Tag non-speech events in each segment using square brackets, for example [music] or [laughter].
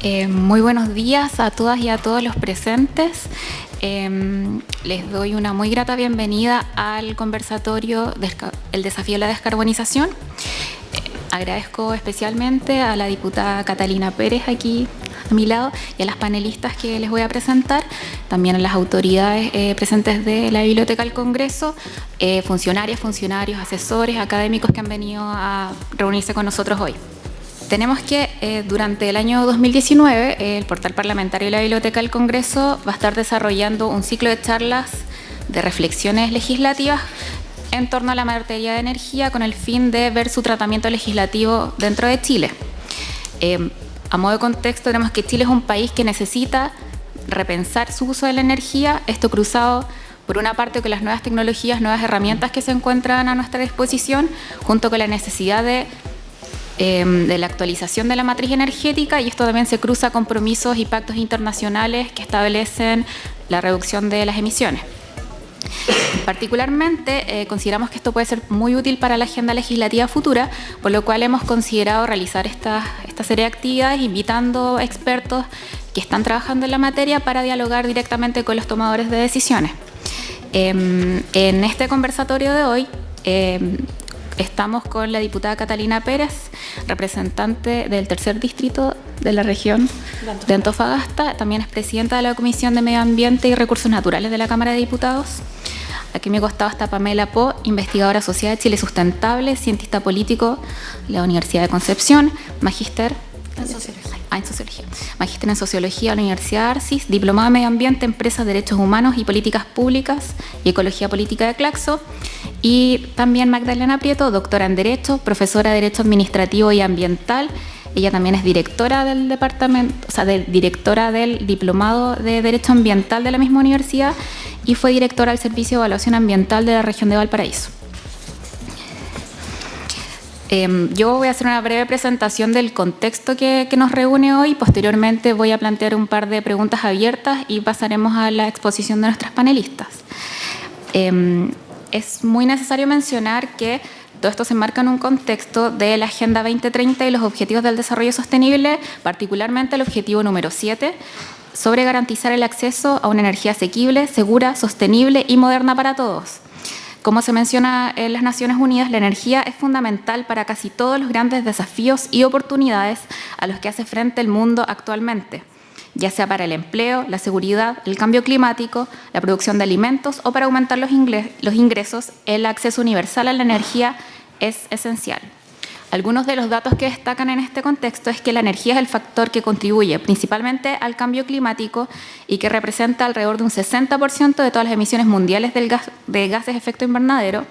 Eh, muy buenos días a todas y a todos los presentes. Eh, les doy una muy grata bienvenida al conversatorio El desafío de la descarbonización. Eh, agradezco especialmente a la diputada Catalina Pérez aquí a mi lado y a las panelistas que les voy a presentar, también a las autoridades presentes de la Biblioteca del Congreso, funcionarias, funcionarios, asesores, académicos que han venido a reunirse con nosotros hoy. Tenemos que eh, durante el año 2019 el portal parlamentario y la Biblioteca del Congreso va a estar desarrollando un ciclo de charlas de reflexiones legislativas en torno a la materia de energía con el fin de ver su tratamiento legislativo dentro de Chile. Eh, a modo de contexto tenemos que Chile es un país que necesita repensar su uso de la energía, esto cruzado por una parte con las nuevas tecnologías, nuevas herramientas que se encuentran a nuestra disposición, junto con la necesidad de Em, de la actualización de la matriz energética y esto también se cruza compromisos y pactos internacionales que establecen la reducción de las emisiones. Particularmente, eh, consideramos que esto puede ser muy útil para la agenda legislativa futura, por lo cual hemos considerado realizar esta, esta serie de actividades invitando expertos que están trabajando en la materia para dialogar directamente con los tomadores de decisiones. Em, en este conversatorio de hoy em, Estamos con la diputada Catalina Pérez, representante del tercer distrito de la región de Antofagasta. También es presidenta de la Comisión de Medio Ambiente y Recursos Naturales de la Cámara de Diputados. Aquí me costaba está Pamela Po, investigadora asociada de Chile Sustentable, cientista político de la Universidad de Concepción, magíster en. Ah, en Sociología. Magíster en Sociología de la Universidad Arcis, diplomada en Medio Ambiente, Empresas, Derechos Humanos y Políticas Públicas y Ecología Política de Claxo. Y también Magdalena Prieto, doctora en Derecho, profesora de Derecho Administrativo y Ambiental. Ella también es directora del departamento, o sea, directora del Diplomado de Derecho Ambiental de la misma universidad y fue directora del Servicio de Evaluación Ambiental de la región de Valparaíso. Em, yo voy a hacer una breve presentación del contexto que, nos reúne hoy. Posteriormente voy a plantear un par de preguntas abiertas y pasaremos a la exposición de nuestras panelistas. Em, es muy necesario mencionar que todo esto se enmarca en un contexto de la Agenda 2030 y los Objetivos del Desarrollo Sostenible, particularmente el objetivo número 7, sobre garantizar el acceso a una energía asequible, segura, sostenible y moderna para todos. Como se menciona en las Naciones Unidas, la energía es fundamental para casi todos los grandes desafíos y oportunidades a los que hace frente el mundo actualmente ya sea para el empleo, la seguridad, el cambio climático, la producción de alimentos o para aumentar los, ingresos, el acceso universal a la energía es esencial. Algunos de los datos que destacan en este contexto es que la energía es el factor que contribuye principalmente al cambio climático y que representa alrededor de un 60% de todas las emisiones mundiales de gases de efecto invernadero.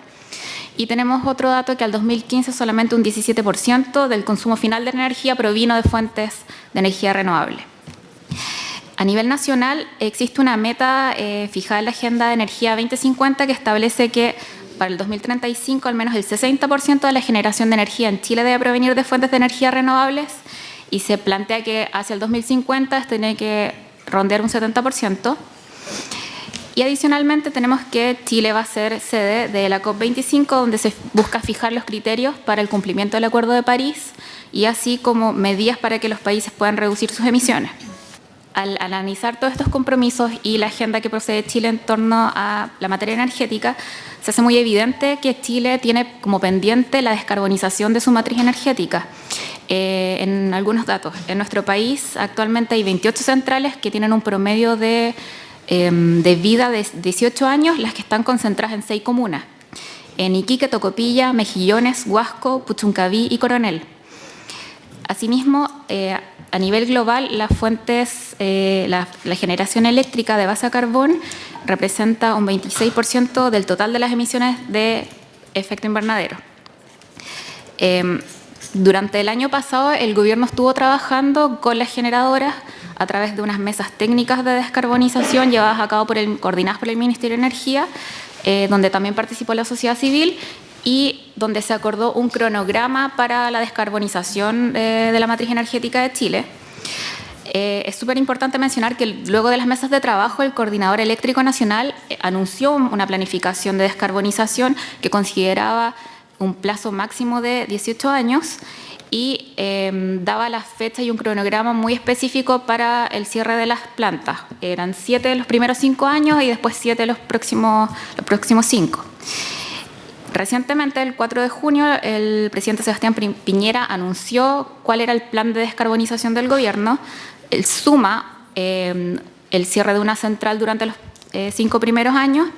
Y tenemos otro dato que al 2015 solamente un 17% del consumo final de energía provino de fuentes de energía renovable. A nivel nacional existe una meta eh, fijada en la Agenda de Energía 2050 que establece que para el 2035 al menos el 60% de la generación de energía en Chile debe provenir de fuentes de energía renovables y se plantea que hacia el 2050 tiene que rondear un 70%. Y adicionalmente tenemos que Chile va a ser sede de la COP25 donde se busca fijar los criterios para el cumplimiento del Acuerdo de París y así como medidas para que los países puedan reducir sus emisiones al analizar todos estos compromisos y la agenda que procede Chile en torno a la materia energética, se hace muy evidente que Chile tiene como pendiente la descarbonización de su matriz energética. Eh, en algunos datos, en nuestro país actualmente hay 28 centrales que tienen un promedio de, em, vida de 18 años, las que están concentradas en seis comunas. En Iquique, Tocopilla, Mejillones, Huasco, Puchuncaví y Coronel. Asimismo, eh, a nivel global, las fuentes, eh, la, generación eléctrica de base a carbón representa un 26% del total de las emisiones de efecto invernadero. Em, durante el año pasado, el gobierno estuvo trabajando con las generadoras a través de unas mesas técnicas de descarbonización llevadas a cabo por el, coordinadas por el Ministerio de Energía, eh, donde también participó la sociedad civil y donde se acordó un cronograma para la descarbonización eh, de la matriz energética de Chile. Eh, es súper importante mencionar que luego de las mesas de trabajo, el Coordinador Eléctrico Nacional eh, anunció una planificación de descarbonización que consideraba un plazo máximo de 18 años y em, daba las fechas y un cronograma muy específico para el cierre de las plantas. Eran siete los primeros cinco años y después siete los próximos, los próximos cinco. Recientemente, el 4 de junio, el presidente Sebastián Piñera anunció cuál era el plan de descarbonización del gobierno. El suma em, el cierre de una central durante los eh, cinco primeros años.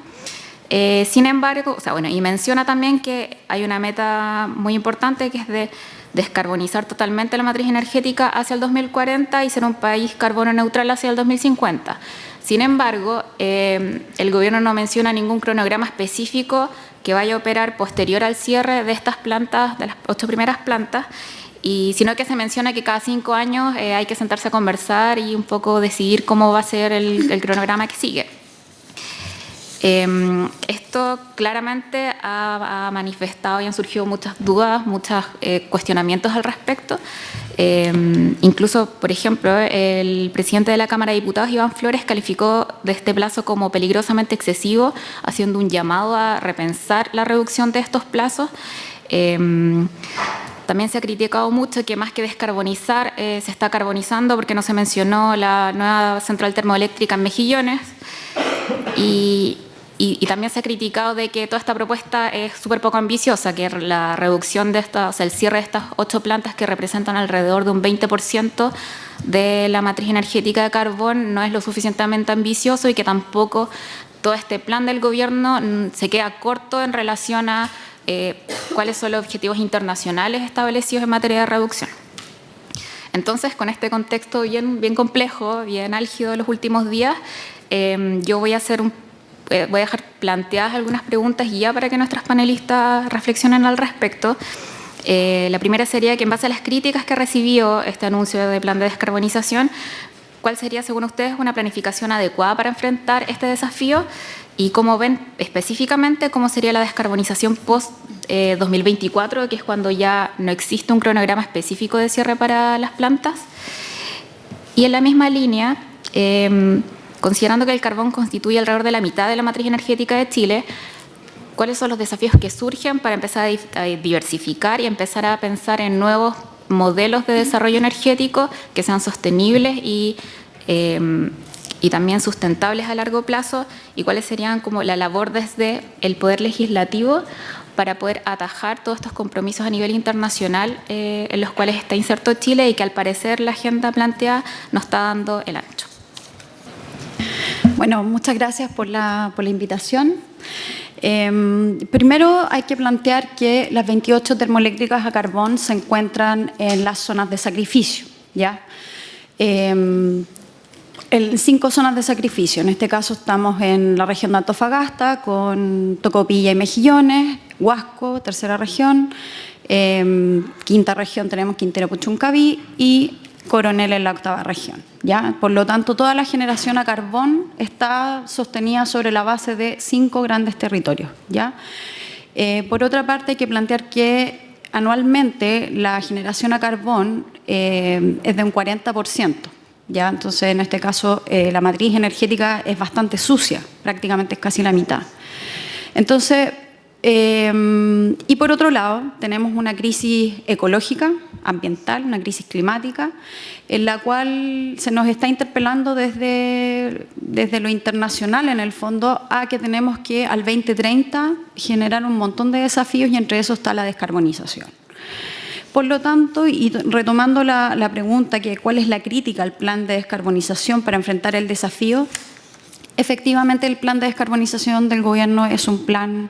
Eh, sin embargo, o sea, bueno, y menciona también que hay una meta muy importante que es de descarbonizar totalmente la matriz energética hacia el 2040 y ser un país carbono neutral hacia el 2050. Sin embargo, em, el gobierno no menciona ningún cronograma específico que vaya a operar posterior al cierre de estas plantas, de las ocho primeras plantas, y sino que se menciona que cada cinco años eh, hay que sentarse a conversar y un poco decidir cómo va a ser el, cronograma que sigue. Em, esto claramente ha, manifestado y han surgido muchas dudas, muchos eh, cuestionamientos al respecto. Em, incluso, por ejemplo, el presidente de la Cámara de Diputados, Iván Flores, calificó de este plazo como peligrosamente excesivo, haciendo un llamado a repensar la reducción de estos plazos. Em, también se ha criticado mucho que más que descarbonizar, eh, se está carbonizando porque no se mencionó la nueva central termoeléctrica en Mejillones. Y, y, también se ha criticado de que toda esta propuesta es súper poco ambiciosa, que la reducción de estas, o sea, el cierre de estas ocho plantas que representan alrededor de un 20% de la matriz energética de carbón no es lo suficientemente ambicioso y que tampoco todo este plan del gobierno se queda corto en relación a eh, cuáles son los objetivos internacionales establecidos en materia de reducción. Entonces, con este contexto bien, bien complejo, bien álgido de los últimos días, eh, yo voy a hacer un eh, voy a dejar planteadas algunas preguntas ya para que nuestras panelistas reflexionen al respecto. Eh, la primera sería que en base a las críticas que recibió este anuncio de plan de descarbonización, ¿cuál sería, según ustedes, una planificación adecuada para enfrentar este desafío? Y cómo ven específicamente cómo sería la descarbonización post-2024, eh, que es cuando ya no existe un cronograma específico de cierre para las plantas. Y en la misma línea, Considerando que el carbón constituye alrededor de la mitad de la matriz energética de Chile, ¿cuáles son los desafíos que surgen para empezar a diversificar y empezar a pensar en nuevos modelos de desarrollo energético que sean sostenibles y, em, y también sustentables a largo plazo? ¿Y cuáles serían como la labor desde el Poder Legislativo para poder atajar todos estos compromisos a nivel internacional eh, en los cuales está inserto Chile y que al parecer la agenda planteada no está dando el ancho? Bueno, muchas gracias por la, invitación. Em, primero hay que plantear que las 28 termoeléctricas a carbón se encuentran en las zonas de sacrificio. ¿ya? en em, cinco zonas de sacrificio. En este caso estamos en la región de Antofagasta con Tocopilla y Mejillones, Huasco, tercera región, em, quinta región tenemos Quintero Puchuncaví y Coronel en la octava región. ¿ya? Por lo tanto, toda la generación a carbón está sostenida sobre la base de cinco grandes territorios. ¿ya? Eh, por otra parte, hay que plantear que anualmente la generación a carbón eh, es de un 40%. ¿ya? Entonces, en este caso, eh, la matriz energética es bastante sucia, prácticamente es casi la mitad. Entonces, Em, y por otro lado, tenemos una crisis ecológica, ambiental, una crisis climática, en la cual se nos está interpelando desde, desde lo internacional, en el fondo, a que tenemos que al 2030 generar un montón de desafíos y entre eso está la descarbonización. Por lo tanto, y retomando la, la pregunta que cuál es la crítica al plan de descarbonización para enfrentar el desafío, efectivamente el plan de descarbonización del gobierno es un plan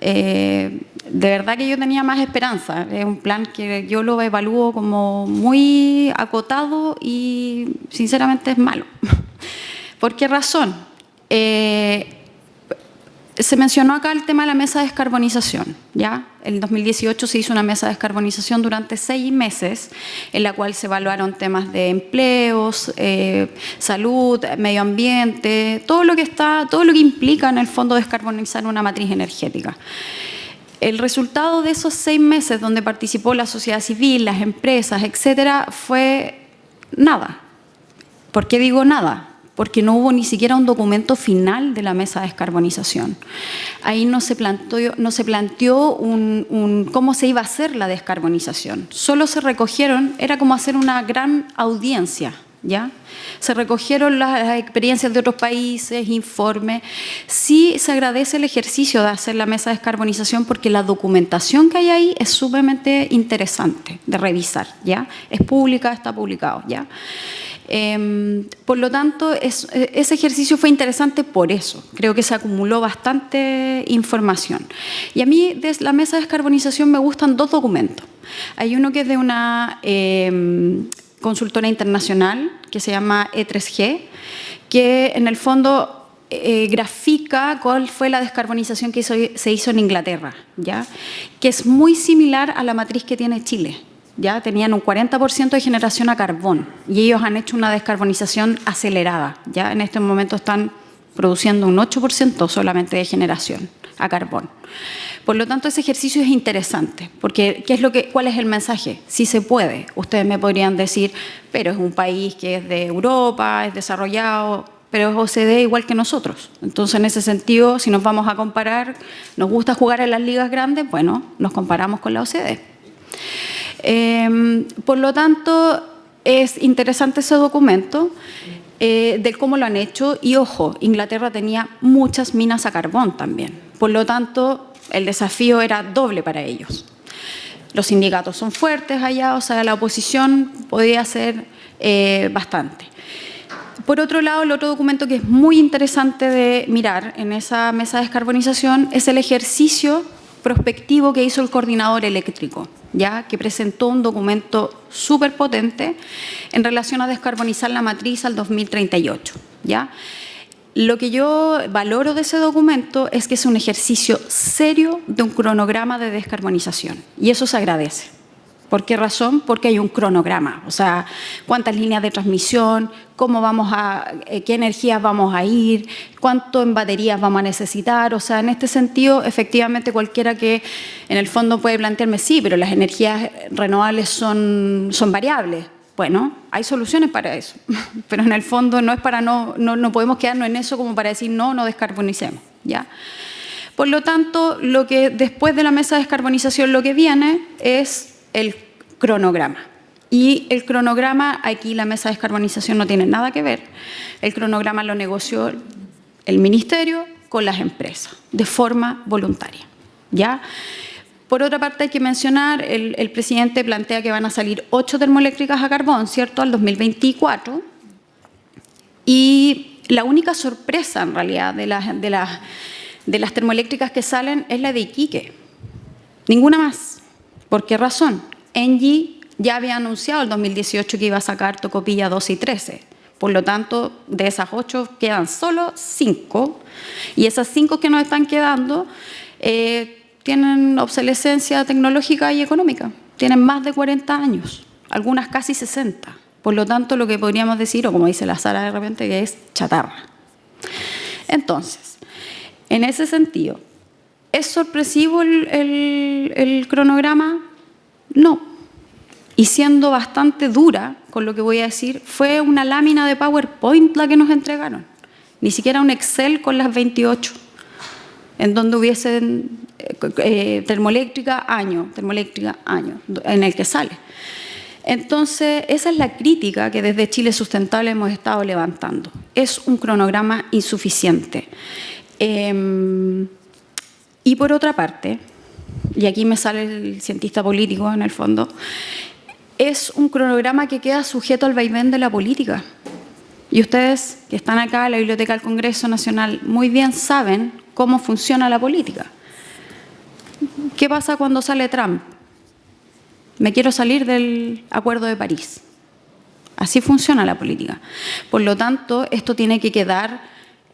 eh, de verdad que yo tenía más esperanza. Es un plan que yo lo evalúo como muy acotado y sinceramente es malo. [laughs] ¿Por qué razón? Eh, se mencionó acá el tema de la mesa de descarbonización. ¿ya? En 2018 se hizo una mesa de descarbonización durante seis meses, en la cual se evaluaron temas de empleos, eh, salud, medio ambiente, todo lo que está, todo lo que implica en el fondo descarbonizar una matriz energética. El resultado de esos seis meses donde participó la sociedad civil, las empresas, etcétera, fue nada. ¿Por qué digo nada? Porque no hubo ni siquiera un documento final de la mesa de descarbonización. Ahí no se planteó, no se planteó un, cómo se iba a hacer la descarbonización. Solo se recogieron, era como hacer una gran audiencia, ¿ya? Se recogieron las, experiencias de otros países, informes. Sí se agradece el ejercicio de hacer la mesa de descarbonización porque la documentación que hay ahí es sumamente interesante de revisar, ¿ya? Es pública, está publicado, ¿ya? Em, por lo tanto, ese ejercicio fue interesante por eso. Creo que se acumuló bastante información. Y a mí, desde la mesa de descarbonización, me gustan dos documentos. Hay uno que es de una em, consultora internacional que se llama E3G, que en el fondo eh, grafica cuál fue la descarbonización que se hizo en Inglaterra, ¿ya? que es muy similar a la matriz que tiene Chile ya tenían un 40% de generación a carbón y ellos han hecho una descarbonización acelerada. Ya en este momento están produciendo un 8% solamente de generación a carbón. Por lo tanto, ese ejercicio es interesante, porque ¿qué es lo que, ¿cuál es el mensaje? Si se puede. Ustedes me podrían decir, pero es un país que es de Europa, es desarrollado, pero es OCDE igual que nosotros. Entonces, en ese sentido, si nos vamos a comparar, nos gusta jugar en las ligas grandes, bueno, nos comparamos con la OCDE. Em, por lo tanto, es interesante ese documento eh, de cómo lo han hecho y, ojo, Inglaterra tenía muchas minas a carbón también. Por lo tanto, el desafío era doble para ellos. Los sindicatos son fuertes allá, o sea, la oposición podía ser eh, bastante. Por otro lado, el otro documento que es muy interesante de mirar en esa mesa de descarbonización es el ejercicio prospectivo que hizo el coordinador eléctrico, ya que presentó un documento súper potente en relación a descarbonizar la matriz al 2038. ¿ya? Lo que yo valoro de ese documento es que es un ejercicio serio de un cronograma de descarbonización y eso se agradece. ¿Por qué razón? Porque hay un cronograma, o sea, cuántas líneas de transmisión, cómo vamos a, eh, qué energías vamos a ir, cuánto en baterías vamos a necesitar, o sea, en este sentido, efectivamente cualquiera que en el fondo puede plantearme, sí, pero las energías renovables son, son variables. Bueno, hay soluciones para eso, [laughs] pero en el fondo no es para no, no, no podemos quedarnos en eso como para decir no, no descarbonicemos, ¿ya? Por lo tanto, lo que después de la mesa de descarbonización lo que viene es el cronograma. Y el cronograma, aquí la mesa de descarbonización no tiene nada que ver, el cronograma lo negoció el Ministerio con las empresas, de forma voluntaria. ¿ya? Por otra parte, hay que mencionar, el, el, presidente plantea que van a salir ocho termoeléctricas a carbón, ¿cierto?, al 2024. Y la única sorpresa, en realidad, de las, de las, de las termoeléctricas que salen es la de Iquique. Ninguna más. ¿Por qué razón? Engie ya había anunciado el 2018 que iba a sacar Tocopilla 12 y 13. Por lo tanto, de esas ocho quedan solo cinco. Y esas cinco que nos están quedando eh, tienen obsolescencia tecnológica y económica. Tienen más de 40 años, algunas casi 60. Por lo tanto, lo que podríamos decir, o como dice la Sara de repente, que es chatarra. Entonces, en ese sentido, ¿Es sorpresivo el, cronograma? No. Y siendo bastante dura con lo que voy a decir, fue una lámina de PowerPoint la que nos entregaron. Ni siquiera un Excel con las 28, en donde hubiesen eh, eh, termoeléctrica, año, termoeléctrica, año, en el que sale. Entonces, esa es la crítica que desde Chile Sustentable hemos estado levantando. Es un cronograma insuficiente. Em, y por otra parte, y aquí me sale el cientista político en el fondo, es un cronograma que queda sujeto al vaivén de la política. Y ustedes que están acá en la Biblioteca del Congreso Nacional muy bien saben cómo funciona la política. ¿Qué pasa cuando sale Trump? Me quiero salir del Acuerdo de París. Así funciona la política. Por lo tanto, esto tiene que quedar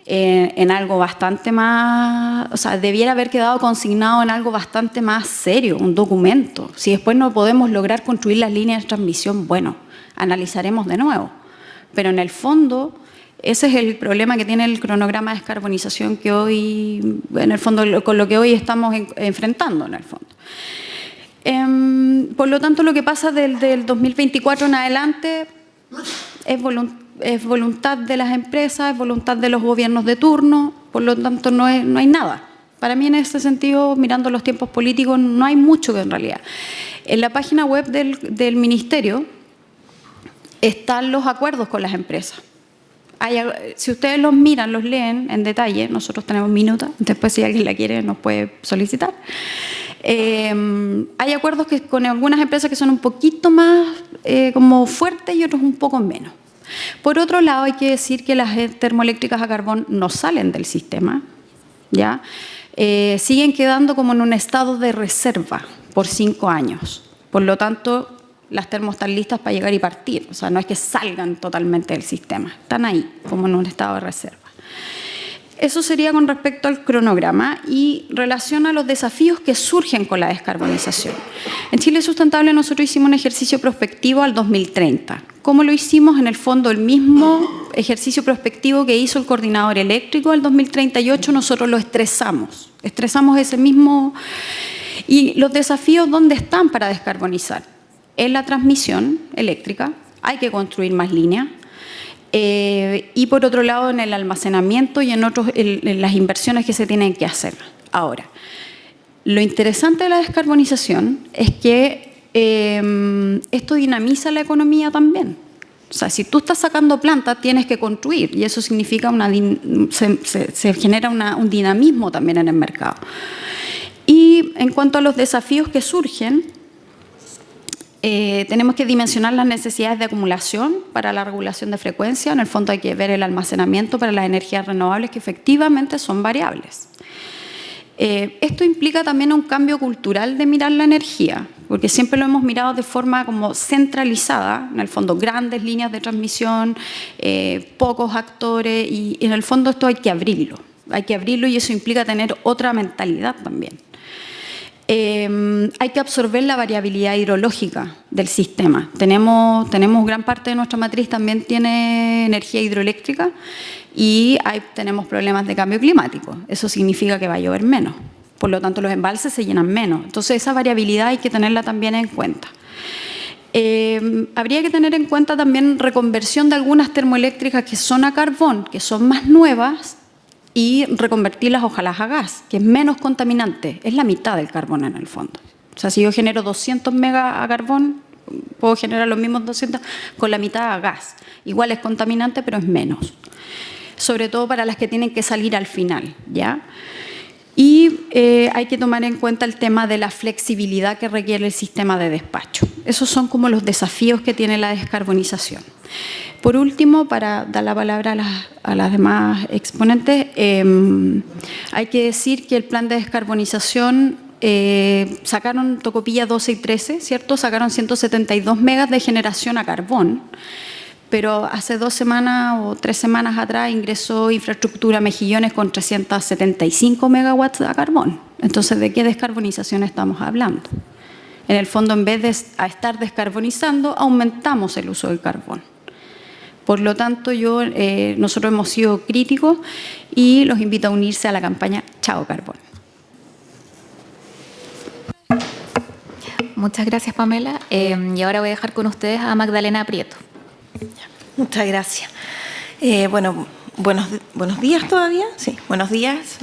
eh, en algo bastante más, o sea, debiera haber quedado consignado en algo bastante más serio, un documento. Si después no podemos lograr construir las líneas de transmisión, bueno, analizaremos de nuevo. Pero en el fondo, ese es el problema que tiene el cronograma de descarbonización que hoy, en el fondo, con lo que hoy estamos enfrentando, en el fondo. Em, por lo tanto, lo que pasa del, del 2024 en adelante es voluntario es voluntad de las empresas, es voluntad de los gobiernos de turno, por lo tanto no, no hay nada. Para mí en ese sentido, mirando los tiempos políticos, no hay mucho que en realidad. En la página web del, del Ministerio están los acuerdos con las empresas. si ustedes los miran, los leen en detalle, nosotros tenemos minutos, después si alguien la quiere nos puede solicitar. Eh, hay acuerdos que, con algunas empresas que son un poquito más eh, como fuertes y otros un poco menos. Por otro lado, hay que decir que las termoeléctricas a carbón no salen del sistema, ¿ya? Eh, siguen quedando como en un estado de reserva por cinco años. Por lo tanto, las termos están listas para llegar y partir. O sea, no es que salgan totalmente del sistema, están ahí, como en un estado de reserva. Eso sería con respecto al cronograma y relación a los desafíos que surgen con la descarbonización. En Chile Sustentable nosotros hicimos un ejercicio prospectivo al 2030. ¿Cómo lo hicimos? En el fondo, el mismo ejercicio prospectivo que hizo el coordinador eléctrico al 2038, nosotros lo estresamos. Estresamos ese mismo... ¿Y los desafíos dónde están para descarbonizar? En la transmisión eléctrica, hay que construir más líneas, eh, y por otro lado en el almacenamiento y en, otros, en, las inversiones que se tienen que hacer. Ahora, lo interesante de la descarbonización es que em, esto dinamiza la economía también. O sea, si tú estás sacando plantas, tienes que construir y eso significa una, se, genera un dinamismo también en el mercado. Y en cuanto a los desafíos que surgen, eh, tenemos que dimensionar las necesidades de acumulación para la regulación de frecuencia. En el fondo hay que ver el almacenamiento para las energías renovables que efectivamente son variables. Eh, esto implica también un cambio cultural de mirar la energía, porque siempre lo hemos mirado de forma como centralizada, en el fondo grandes líneas de transmisión, eh, pocos actores, y en el fondo esto hay que abrirlo, hay que abrirlo y eso implica tener otra mentalidad también. Em, hay que absorber la variabilidad hidrológica del sistema. Tenemos, tenemos gran parte de nuestra matriz también tiene energía hidroeléctrica y tenemos problemas de cambio climático. Eso significa que va a llover menos. Por lo tanto, los embalses se llenan menos. Entonces, esa variabilidad hay que tenerla también en cuenta. Em, habría que tener en cuenta también reconversión de algunas termoeléctricas que son a carbón, que son más nuevas, y reconvertirlas ojalá a gas, que es menos contaminante, es la mitad del carbón en el fondo. O sea, si yo genero 200 megas a carbón, puedo generar los mismos 200 con la mitad a gas. Igual es contaminante, pero es menos. Sobre todo para las que tienen que salir al final, ¿ya? Y eh, hay que tomar en cuenta el tema de la flexibilidad que requiere el sistema de despacho. Esos son como los desafíos que tiene la descarbonización. Por último, para dar la palabra a las, demás exponentes, em, hay que decir que el plan de descarbonización eh, sacaron Tocopilla 12 y 13, ¿cierto? Sacaron 172 megas de generación a carbón, pero hace dos semanas o tres semanas atrás ingresó infraestructura Mejillones con 375 megawatts a carbón. Entonces, ¿de qué descarbonización estamos hablando? En el fondo, en vez de estar descarbonizando, aumentamos el uso del carbón. Por lo tanto, yo, eh, nosotros hemos sido críticos y los invito a unirse a la campaña Chao Carbón. Muchas gracias, Pamela. Eh, y ahora voy a dejar con ustedes a Magdalena Prieto. Muchas gracias. Eh, bueno, buenos, buenos días todavía. Sí, buenos días.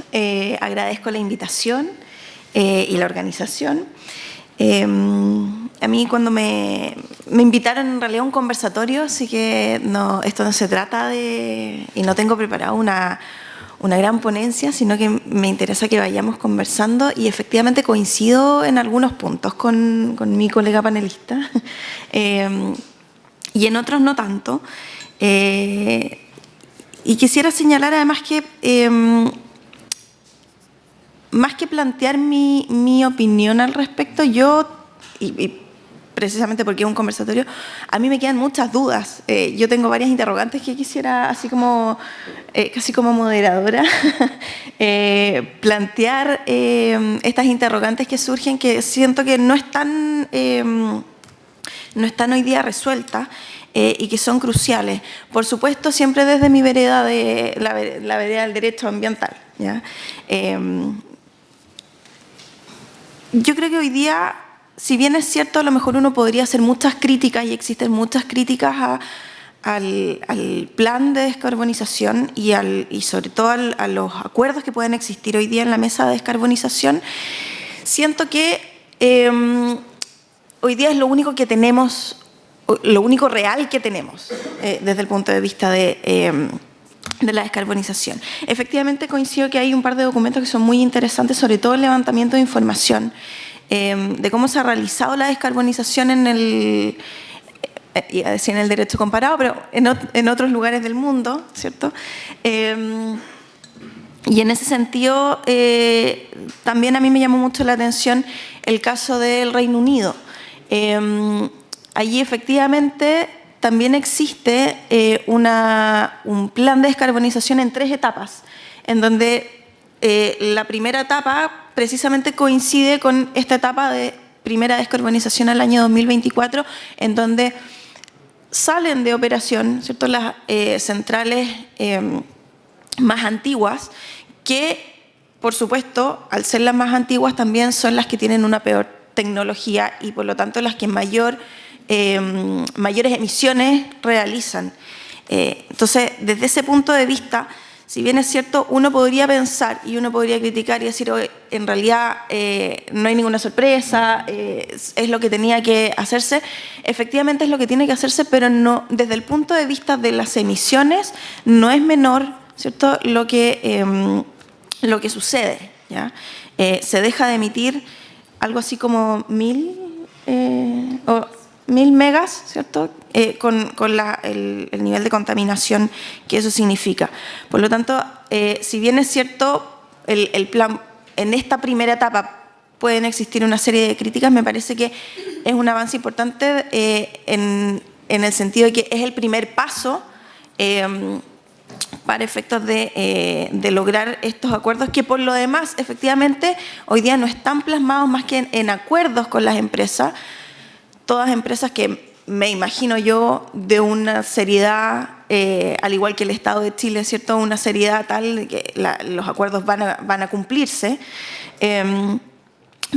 agradezco la invitación y la organización. A mí cuando me, me, invitaron en realidad a un conversatorio, así que no, esto no se trata de... y no tengo preparado una, una gran ponencia, sino que me interesa que vayamos conversando y efectivamente coincido en algunos puntos con, con mi colega panelista [laughs] eh, y en otros no tanto. Eh, y quisiera señalar además que eh, más que plantear mi, opinión al respecto, yo, precisamente porque es un conversatorio, a mí me quedan muchas dudas. Eh, yo tengo varias interrogantes que quisiera, así como, eh, casi como moderadora, [laughs] eh, plantear estas interrogantes que surgen que siento que no están, no están hoy día resueltas y que son cruciales. Por supuesto, siempre desde mi vereda, de la, vereda del derecho ambiental. ¿ya? Yo creo que hoy día si bien es cierto, a lo mejor uno podría hacer muchas críticas y existen muchas críticas al, plan de descarbonización y, sobre todo a los acuerdos que pueden existir hoy día en la mesa de descarbonización, siento que em, hoy día es lo único que tenemos, lo único real que tenemos eh, desde el punto de vista de, em, de la descarbonización. Efectivamente coincido que hay un par de documentos que son muy interesantes, sobre todo el levantamiento de información em, de cómo se ha realizado la descarbonización en el, eh, en el derecho comparado, pero en, otros lugares del mundo, ¿cierto? Em, y en ese sentido, eh, también a mí me llamó mucho la atención el caso del Reino Unido. Em, allí efectivamente también existe eh, un plan de descarbonización en tres etapas, en donde la primera etapa precisamente coincide con esta etapa de primera descarbonización al año 2024, en donde salen de operación ¿cierto? las eh, centrales em, más antiguas, que por supuesto, al ser las más antiguas, también son las que tienen una peor tecnología y por lo tanto las que mayor, em, mayores emisiones realizan. Eh, entonces, desde ese punto de vista, si bien es cierto, uno podría pensar y uno podría criticar y decir, en realidad eh, no hay ninguna sorpresa, eh, es lo que tenía que hacerse, efectivamente es lo que tiene que hacerse, pero no, desde el punto de vista de las emisiones no es menor ¿cierto? Lo, que, em, lo que sucede. ¿ya? Se deja de emitir algo así como mil, o mil megas, ¿cierto? Eh, con, el, nivel de contaminación que eso significa. Por lo tanto, eh, si bien es cierto, el, plan en esta primera etapa pueden existir una serie de críticas, me parece que es un avance importante eh, en, el sentido de que es el primer paso para efectos de, lograr estos acuerdos que por lo demás efectivamente hoy día no están plasmados más que en acuerdos con las empresas, todas empresas que me imagino yo, de una seriedad, eh, al igual que el Estado de Chile, ¿cierto? Una seriedad tal que los acuerdos van a, van a cumplirse. Em,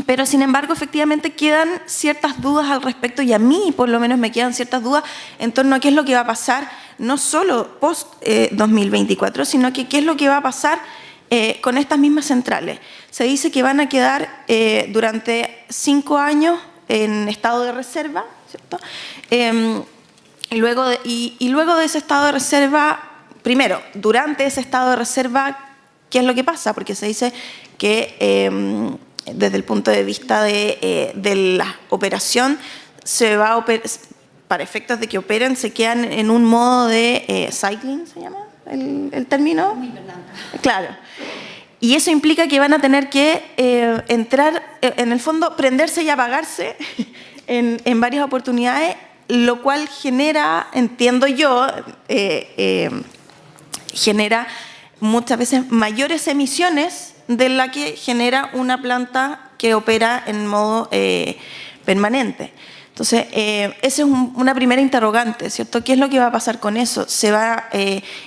pero sin embargo, efectivamente quedan ciertas dudas al respecto y a mí por lo menos me quedan ciertas dudas en torno a qué es lo que va a pasar, no solo post-2024, eh, sino que qué es lo que va a pasar eh, con estas mismas centrales. Se dice que van a quedar durante cinco años en estado de reserva, ¿cierto? Em, y, luego de, y, luego de ese estado de reserva, primero, durante ese estado de reserva, ¿qué es lo que pasa? Porque se dice que em, desde el punto de vista de, eh, la operación, se va a para efectos de que operen, se quedan en un modo de eh, cycling, ¿se llama el, término? Muy claro. Y eso implica que van a tener que eh, entrar, en el fondo, prenderse y apagarse [laughs] en, varias oportunidades, lo cual genera, entiendo yo, eh, eh, genera muchas veces mayores emisiones de la que genera una planta que opera en modo eh, permanente. Entonces, esa es una primera interrogante, ¿cierto? ¿Qué es lo que va a pasar con eso? Se va,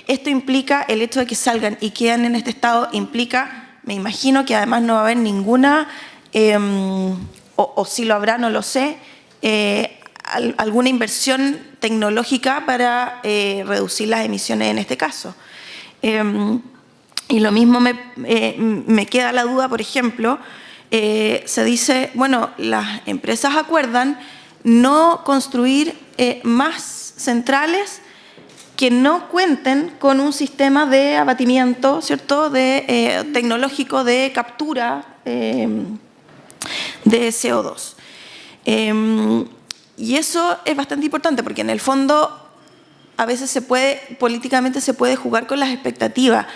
esto implica, el hecho de que salgan y quedan en este estado, implica, me imagino que además no va a haber ninguna, em, o, si lo habrá, no lo sé, eh, alguna inversión tecnológica para eh, reducir las emisiones en este caso. Em, y lo mismo eh, me, queda la duda, por ejemplo, se dice, bueno, las empresas acuerdan no construir más centrales que no cuenten con un sistema de abatimiento, ¿cierto?, de, tecnológico de captura em, de CO2. Em, y eso es bastante importante porque en el fondo a veces se puede, políticamente se puede jugar con las expectativas.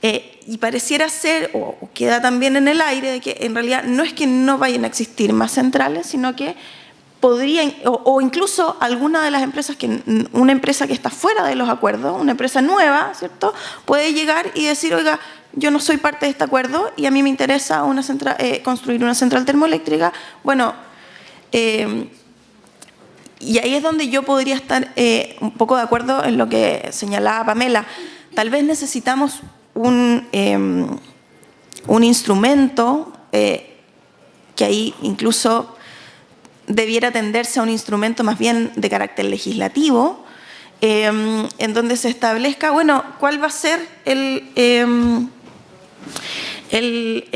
Eh, y pareciera ser, o, queda también en el aire, de que en realidad no es que no vayan a existir más centrales, sino que podrían, o, incluso alguna de las empresas, que una empresa que está fuera de los acuerdos, una empresa nueva, ¿cierto? Puede llegar y decir, oiga, yo no soy parte de este acuerdo y a mí me interesa una central, eh, construir una central termoeléctrica. Bueno, eh, y ahí es donde yo podría estar eh, un poco de acuerdo en lo que señalaba Pamela. Tal vez necesitamos un, em, un instrumento eh, que ahí incluso debiera tenderse a un instrumento más bien de carácter legislativo, em, en donde se establezca, bueno, cuál va a ser el, em, el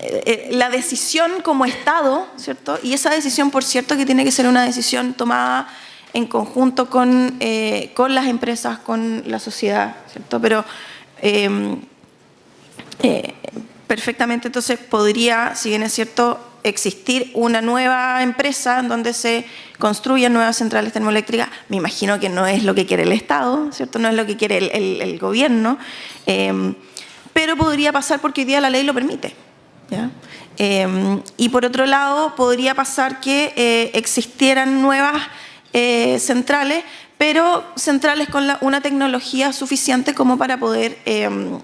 eh, la decisión como Estado, ¿cierto? Y esa decisión, por cierto, que tiene que ser una decisión tomada en conjunto con, eh, con las empresas, con la sociedad, ¿cierto? Pero em, eh, perfectamente entonces podría, si bien es cierto, existir una nueva empresa en donde se construyan nuevas centrales termoeléctricas. Me imagino que no es lo que quiere el Estado, ¿cierto? No es lo que quiere el, gobierno, em, pero podría pasar porque hoy día la ley lo permite. Em, y por otro lado, podría pasar que eh, existieran nuevas eh, centrales, pero centrales con una tecnología suficiente como para poder em,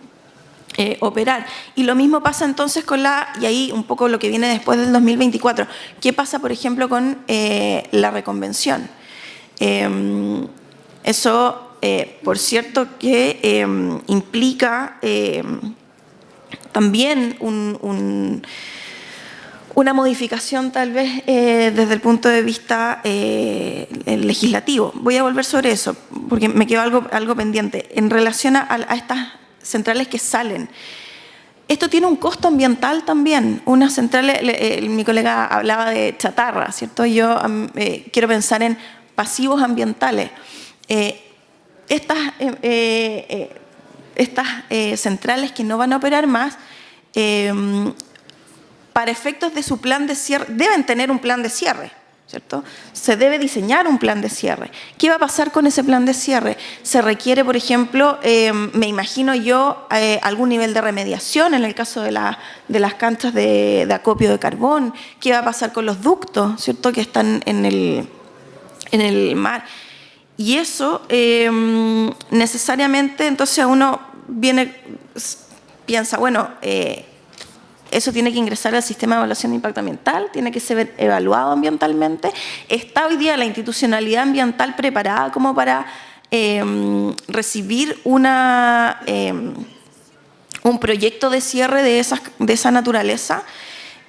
eh, operar. Y lo mismo pasa entonces con la, y ahí un poco lo que viene después del 2024, ¿qué pasa por ejemplo con la reconvención? Em, eso, por cierto, que implica también una modificación tal vez eh, desde el punto de vista eh, legislativo. Voy a volver sobre eso, porque me quedó algo, algo pendiente. En relación a, estas centrales que salen, esto tiene un costo ambiental también. Unas centrales, mi colega hablaba de chatarra, ¿cierto? Yo eh, quiero pensar en pasivos ambientales. estas estas eh, centrales que no van a operar más, para efectos de su plan de cierre, deben tener un plan de cierre, ¿cierto? Se debe diseñar un plan de cierre. ¿Qué va a pasar con ese plan de cierre? Se requiere, por ejemplo, em, me imagino yo, eh, algún nivel de remediación en el caso de, de las canchas de, acopio de carbón. ¿Qué va a pasar con los ductos, ¿cierto? Que están en el, en el mar. Y eso em, necesariamente, entonces uno viene, piensa, bueno, eh, eso tiene que ingresar al sistema de evaluación de impacto ambiental, tiene que ser evaluado ambientalmente. ¿Está hoy día la institucionalidad ambiental preparada como para em, recibir em, un proyecto de cierre de, esas, esa naturaleza?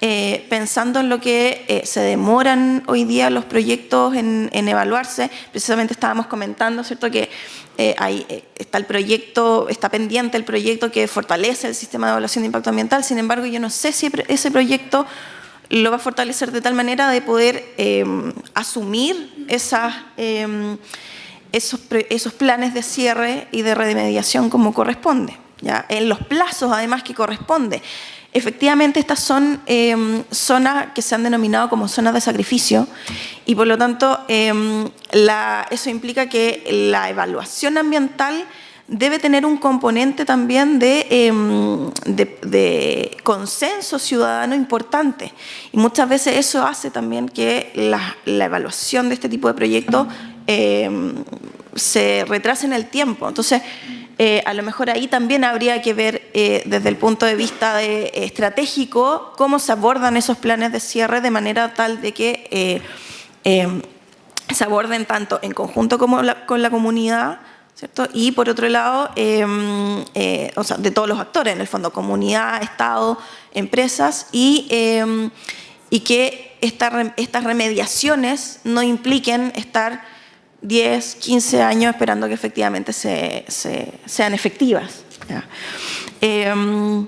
Eh, pensando en lo que eh, se demoran hoy día los proyectos en, evaluarse, precisamente estábamos comentando, ¿cierto?, que eh, ahí está el proyecto, está pendiente el proyecto que fortalece el sistema de evaluación de impacto ambiental, sin embargo, yo no sé si ese proyecto lo va a fortalecer de tal manera de poder em, asumir em, esos, esos planes de cierre y de remediación como corresponde, ¿ya? en los plazos además que corresponde. Efectivamente, estas son em, zonas que se han denominado como zonas de sacrificio y por lo tanto em, eso implica que la evaluación ambiental debe tener un componente también de, em, consenso ciudadano importante. Y muchas veces eso hace también que la, evaluación de este tipo de proyectos se retrase en el tiempo. Entonces, eh, a lo mejor ahí también habría que ver eh, desde el punto de vista de, estratégico cómo se abordan esos planes de cierre de manera tal de que eh, se aborden tanto en conjunto como con la comunidad, ¿cierto? Y por otro lado, em, o sea, de todos los actores, en el fondo, comunidad, Estado, empresas, y, em, y que estas remediaciones no impliquen estar 10, 15 años esperando que efectivamente se, sean efectivas. Em,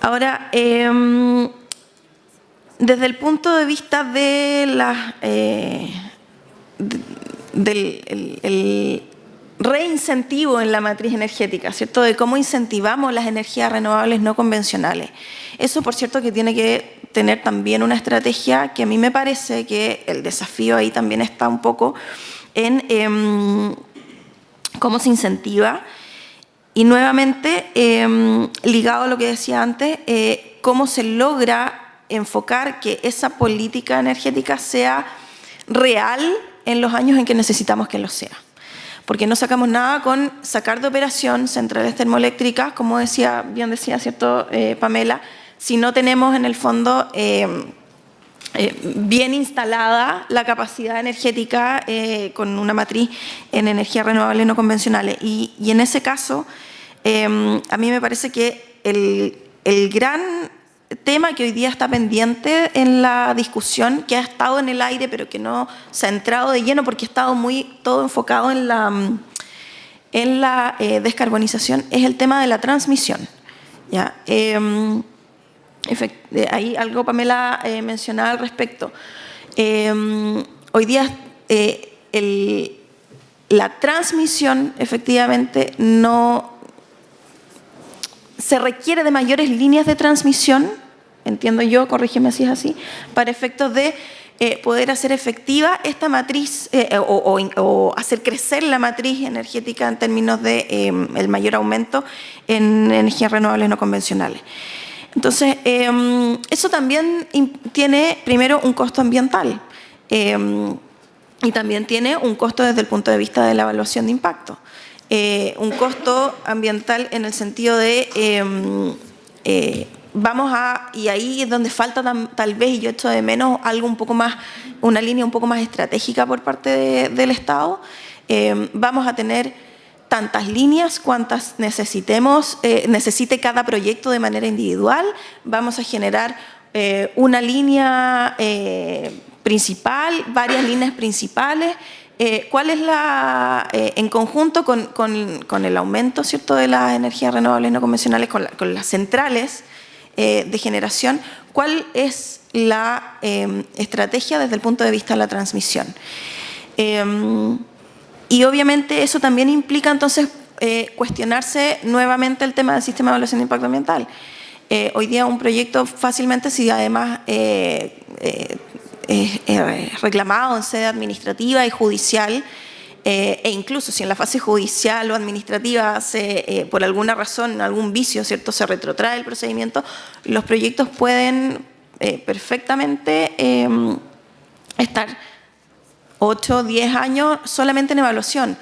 ahora, em, desde el punto de vista de la, eh, del reincentivo en la matriz energética, ¿cierto? De cómo incentivamos las energías renovables no convencionales. Eso, por cierto, que tiene que tener también una estrategia que a mí me parece que el desafío ahí también está un poco en em, cómo se incentiva y nuevamente, em, ligado a lo que decía antes, eh, cómo se logra enfocar que esa política energética sea real en los años en que necesitamos que lo sea porque no sacamos nada con sacar de operación centrales termoeléctricas, como decía, bien decía, ¿cierto, eh, Pamela? Si no tenemos en el fondo eh, eh, bien instalada la capacidad energética con una matriz en energías renovables no convencionales. Y, en ese caso, a mí me parece que el gran tema que hoy día está pendiente en la discusión, que ha estado en el aire, pero que no se ha entrado de lleno porque ha estado muy todo enfocado en la, en la eh, descarbonización, es el tema de la transmisión. ¿ya? Em, ahí algo Pamela eh, mencionaba al respecto. Em, hoy día el, la transmisión efectivamente no se requiere de mayores líneas de transmisión, entiendo yo, corrígeme si es así, para efectos de eh, poder hacer efectiva esta matriz eh, o, hacer crecer la matriz energética en términos de em, mayor aumento en energías renovables no convencionales. Entonces, em, eso también tiene primero un costo ambiental. Em, y también tiene un costo desde el punto de vista de la evaluación de impacto. Eh, un costo ambiental en el sentido de eh, vamos a, y ahí es donde falta tal vez, y yo echo de menos algo un poco más, una línea un poco más estratégica por parte del Estado, em, vamos a tener tantas líneas cuantas necesitemos, eh, necesite cada proyecto de manera individual, vamos a generar una línea principal, varias líneas principales. Eh, ¿Cuál es la, eh, en conjunto con, con, el aumento ¿cierto? de las energías renovables no convencionales, con, las centrales eh, de generación, cuál es la em, estrategia desde el punto de vista de la transmisión? Em, y obviamente eso también implica entonces cuestionarse nuevamente el tema del sistema de evaluación de impacto ambiental. hoy día un proyecto fácilmente, si además es reclamado en sede administrativa y judicial, eh, e incluso si en la fase judicial o administrativa se, eh, por alguna razón, algún vicio, ¿cierto? se retrotrae el procedimiento, los proyectos pueden eh, perfectamente em, estar 8 o 10 años solamente en evaluación,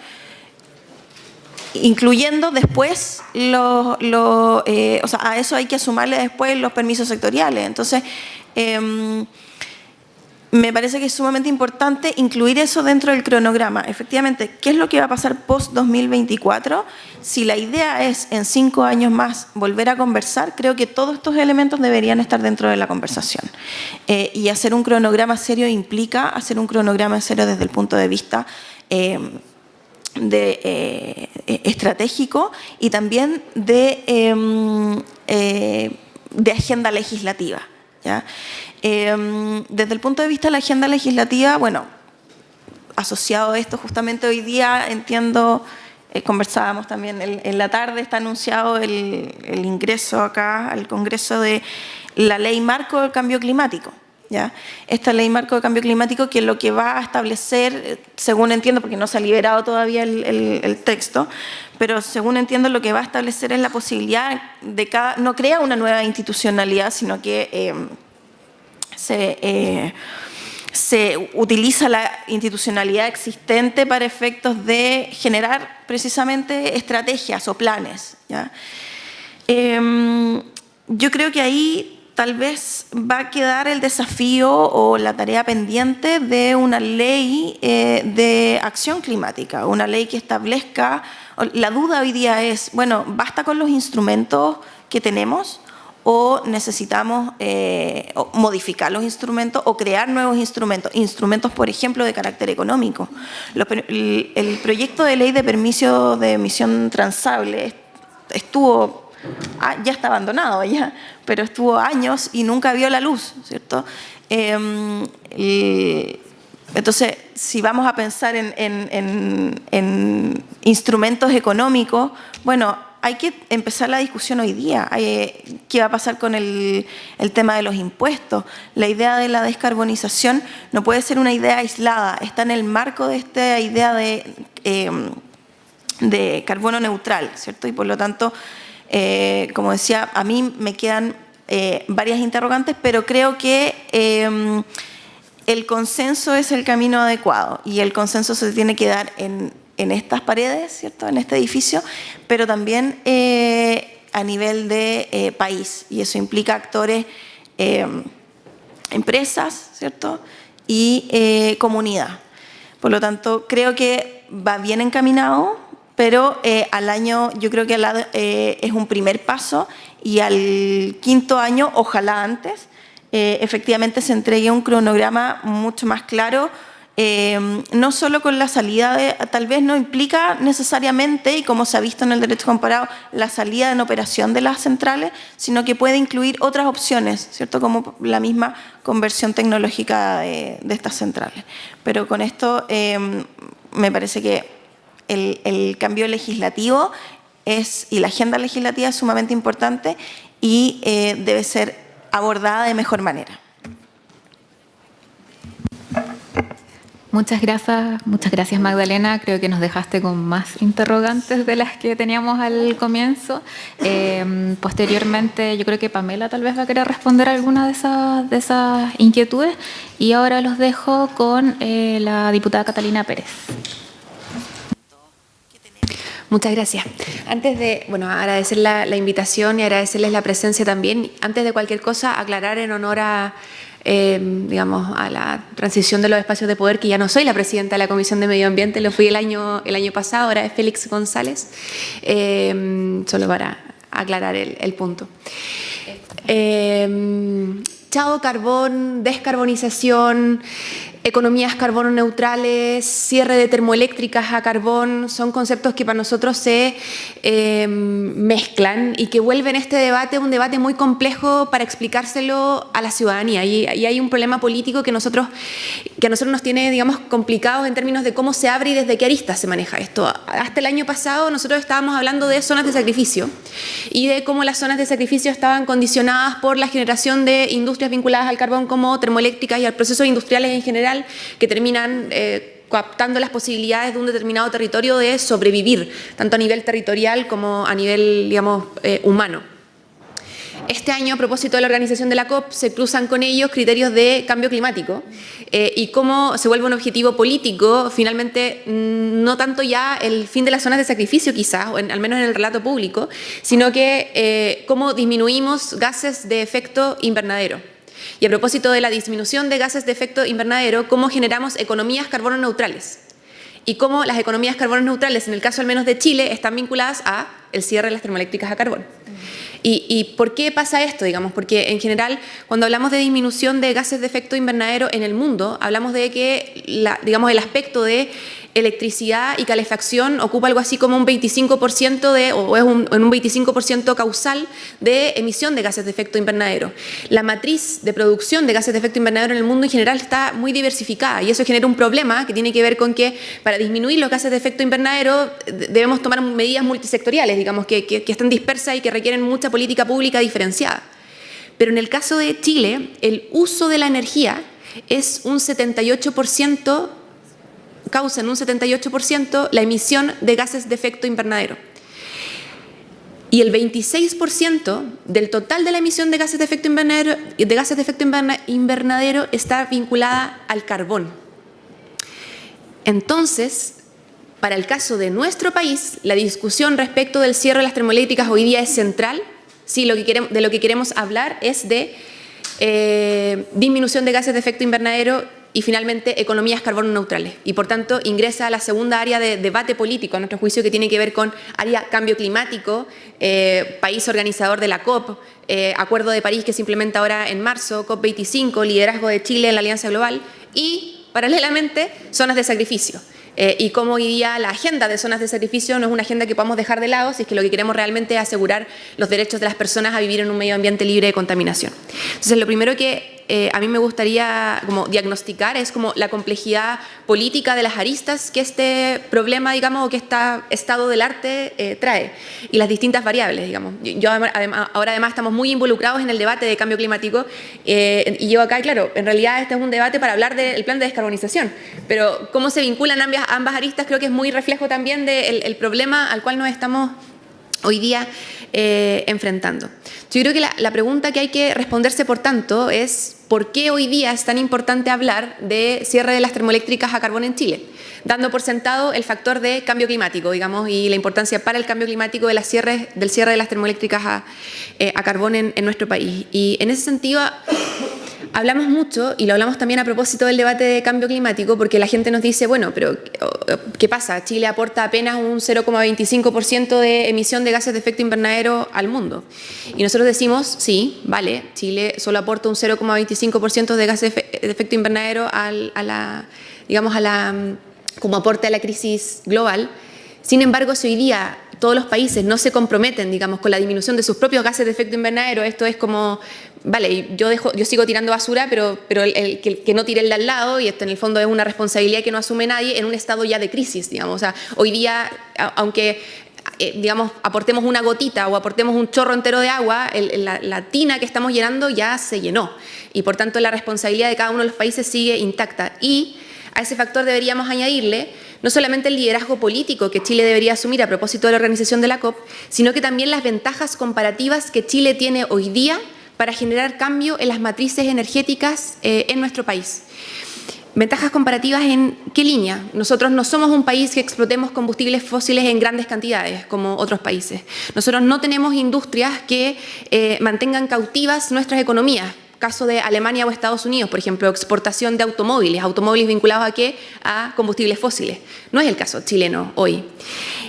incluyendo después, lo, o sea, a eso hay que sumarle después los permisos sectoriales. Entonces, em, me parece que es sumamente importante incluir eso dentro del cronograma. Efectivamente, ¿qué es lo que va a pasar post-2024? Si la idea es en cinco años más volver a conversar, creo que todos estos elementos deberían estar dentro de la conversación. Eh, y hacer un cronograma serio implica hacer un cronograma serio desde el punto de vista eh, eh, estratégico y también de, em, de agenda legislativa. ¿ya? Em, desde el punto de vista de la agenda legislativa, bueno, asociado a esto, justamente hoy día entiendo, eh, conversábamos también, en la tarde está anunciado el, ingreso acá al Congreso de la Ley Marco del Cambio Climático. ¿ya? Esta Ley Marco del Cambio Climático que lo que va a establecer, según entiendo, porque no se ha liberado todavía el, texto, pero según entiendo lo que va a establecer es la posibilidad de cada, no crea una nueva institucionalidad, sino que... Em, eh, se, utiliza la institucionalidad existente para efectos de generar precisamente estrategias o planes. Em, yo creo que ahí tal vez va a quedar el desafío o la tarea pendiente de una ley eh, de acción climática, una ley que establezca, la duda hoy día es, bueno, ¿basta con los instrumentos que tenemos? O necesitamos eh, modificar los instrumentos o crear nuevos instrumentos, instrumentos, por ejemplo, de carácter económico. el, proyecto de ley de permiso de emisión transable estuvo, ah, ya está abandonado ya, pero estuvo años y nunca vio la luz, ¿cierto? Em, entonces, si vamos a pensar en instrumentos económicos, bueno, hay que empezar la discusión hoy día. ¿Qué va a pasar con el, tema de los impuestos? La idea de la descarbonización no puede ser una idea aislada, está en el marco de esta idea de, em, carbono neutral, ¿cierto? Y por lo tanto, eh, como decía, a mí me quedan eh, varias interrogantes, pero creo que em, el consenso es el camino adecuado y el consenso se tiene que dar en en estas paredes, ¿cierto? en este edificio, pero también eh, a nivel de eh, país. Y eso implica actores, eh, empresas ¿cierto? y comunidad. Por lo tanto, creo que va bien encaminado. pero al año yo creo que es un primer paso y al quinto año, ojalá antes, efectivamente se entregue un cronograma mucho más claro, no solo con la salida, de, tal vez no implica necesariamente, y como se ha visto en el derecho comparado, la salida en operación de las centrales, sino que puede incluir otras opciones, ¿cierto? como la misma conversión tecnológica de, estas centrales. Pero con esto me parece que el, cambio legislativo es, y la agenda legislativa es sumamente importante y eh, debe ser abordada de mejor manera. Muchas gracias, muchas gracias Magdalena. Creo que nos dejaste con más interrogantes de las que teníamos al comienzo. Eh, posteriormente, yo creo que Pamela tal vez va a querer responder alguna de esas, de inquietudes. Y ahora los dejo con eh, la diputada Catalina Pérez. Muchas gracias. Antes de, bueno, agradecer la, invitación y agradecerles la presencia también. Antes de cualquier cosa, aclarar en honor a, eh, digamos, a la transición de los espacios de poder, que ya no soy la presidenta de la Comisión de Medio Ambiente, lo fui el año, el año pasado, ahora es Félix González, eh, solo para aclarar el, punto. Eh, chao carbón, descarbonización, economías carbono neutrales, cierre de termoeléctricas a carbón, son conceptos que para nosotros se eh, mezclan y que vuelven este debate un debate muy complejo para explicárselo a la ciudadanía. Y, hay un problema político que, nosotros, que a nosotros nos tiene, digamos, complicados en términos de cómo se abre y desde qué aristas se maneja esto. Hasta el año pasado nosotros estábamos hablando de zonas de sacrificio y de cómo las zonas de sacrificio estaban condicionadas por la generación de industrias vinculadas al carbón como termoeléctricas y al proceso industriales en general que terminan eh, coaptando las posibilidades de un determinado territorio de sobrevivir, tanto a nivel territorial como a nivel, digamos, eh, humano. Este año, a propósito de la organización de la COP, se cruzan con ellos criterios de cambio climático eh, y cómo se vuelve un objetivo político, finalmente, mm, no tanto ya el fin de las zonas de sacrificio quizás, o al menos en el relato público, sino que cómo disminuimos gases de efecto invernadero. Y a propósito de la disminución de gases de efecto invernadero, cómo generamos economías carbono neutrales y cómo las economías carbono neutrales, en el caso al menos de Chile, están vinculadas a el cierre de las termoeléctricas a carbón. ¿Y, por qué pasa esto? Digamos? Porque en general, cuando hablamos de disminución de gases de efecto invernadero en el mundo, hablamos de que la, digamos, el aspecto de electricidad y calefacción ocupa algo así como un 25% de, o es un, un 25% causal de emisión de gases de efecto invernadero. La matriz de producción de gases de efecto invernadero en el mundo en general está muy diversificada y eso genera un problema que tiene que ver con que para disminuir los gases de efecto invernadero debemos tomar medidas multisectoriales, digamos, que, que, que están dispersas y que requieren mucha política pública diferenciada. Pero en el caso de Chile, el uso de la energía es un 78% causa en un 78% la emisión de gases de efecto invernadero. Y el 26% del total de la emisión de gases de efecto invernadero, de gases de efecto invernadero está vinculada al carbón. Entonces, para el caso de nuestro país, la discusión respecto del cierre de las termoeléctricas hoy día es central. Sí, lo que queremos, de lo que queremos hablar es de eh, disminución de gases de efecto invernadero y finalmente economías carbono neutrales. Y por tanto ingresa a la segunda área de debate político, a nuestro juicio, que tiene que ver con área cambio climático, eh, país organizador de la COP, eh, Acuerdo de París que se implementa ahora en marzo, COP25, liderazgo de Chile en la Alianza Global y, paralelamente, zonas de sacrificio. Eh, y cómo hoy día la agenda de zonas de sacrificio no es una agenda que podamos dejar de lado si es que lo que queremos realmente es asegurar los derechos de las personas a vivir en un medio ambiente libre de contaminación. Entonces, lo primero que eh, a mí me gustaría como diagnosticar es como la complejidad política de las aristas que este problema, digamos, o que este estado del arte eh, trae y las distintas variables, digamos. Yo, ahora además estamos muy involucrados en el debate de cambio climático eh, y yo acá, claro, en realidad este es un debate para hablar del plan de descarbonización, pero cómo se vinculan ambas, ambas aristas creo que es muy reflejo también del problema al cual nos estamos hoy día enfrentando. Yo creo que la, pregunta que hay que responderse, por tanto, es ¿por qué hoy día es tan importante hablar de cierre de las termoeléctricas a carbón en Chile? Dando por sentado el factor de cambio climático, digamos, y la importancia para el cambio climático de las del cierre de las termoeléctricas a, eh, carbón en, nuestro país. Y en ese sentido, hablamos mucho, y lo hablamos también a propósito del debate de cambio climático, porque la gente nos dice, bueno, pero ¿qué pasa? Chile aporta apenas un 0,25% de emisión de gases de efecto invernadero al mundo. Y nosotros decimos, sí, vale, Chile solo aporta un 0,25% de gases de efecto invernadero a la, digamos, a la, como aporte a la crisis global. Sin embargo, si hoy día todos los países no se comprometen, digamos, con la disminución de sus propios gases de efecto invernadero, esto es como, vale, yo, dejo, yo sigo tirando basura, pero, pero el, que, no tire el de al lado, y esto en el fondo es una responsabilidad que no asume nadie en un estado ya de crisis, digamos. O sea, hoy día, aunque eh, digamos, aportemos una gotita o aportemos un chorro entero de agua, la, la, tina que estamos llenando ya se llenó. Y por tanto la responsabilidad de cada uno de los países sigue intacta. Y a ese factor deberíamos añadirle no solamente el liderazgo político que Chile debería asumir a propósito de la organización de la COP, sino que también las ventajas comparativas que Chile tiene hoy día para generar cambio en las matrices energéticas eh, en nuestro país. Ventajas comparativas en qué línea? Nosotros no somos un país que explotemos combustibles fósiles en grandes cantidades como otros países. Nosotros no tenemos industrias que eh, mantengan cautivas nuestras economías caso de Alemania o Estados Unidos, por ejemplo, exportación de automóviles, automóviles vinculados a qué? A combustibles fósiles. No es el caso chileno hoy.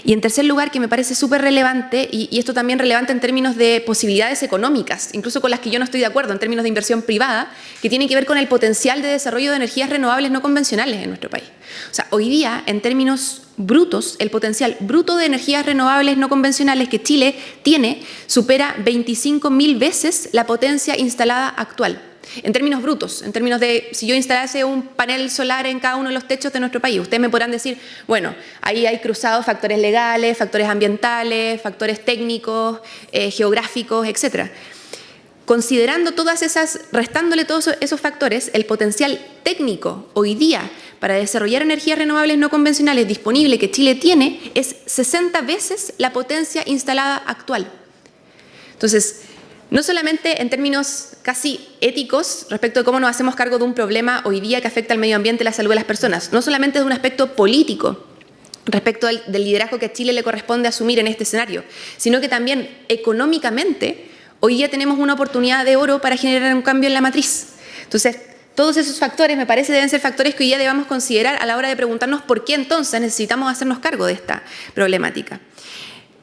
Y en tercer lugar, que me parece súper relevante, y, esto también relevante en términos de posibilidades económicas, incluso con las que yo no estoy de acuerdo, en términos de inversión privada, que tiene que ver con el potencial de desarrollo de energías renovables no convencionales en nuestro país. O sea, hoy día, en términos brutos, el potencial bruto de energías renovables no convencionales que Chile tiene supera 25.000 veces la potencia instalada actual. En términos brutos, en términos de si yo instalase un panel solar en cada uno de los techos de nuestro país, ustedes me podrán decir, bueno, ahí hay cruzados factores legales, factores ambientales, factores técnicos, eh, geográficos, etcétera. Considerando todas esas, restándole todos esos factores, el potencial técnico hoy día para desarrollar energías renovables no convencionales disponible que Chile tiene es 60 veces la potencia instalada actual. Entonces, no solamente en términos casi éticos respecto de cómo nos hacemos cargo de un problema hoy día que afecta al medio ambiente y la salud de las personas, no solamente de un aspecto político respecto del liderazgo que a Chile le corresponde asumir en este escenario, sino que también económicamente hoy día tenemos una oportunidad de oro para generar un cambio en la matriz. Entonces, todos esos factores me parece deben ser factores que hoy día debamos considerar a la hora de preguntarnos por qué entonces necesitamos hacernos cargo de esta problemática.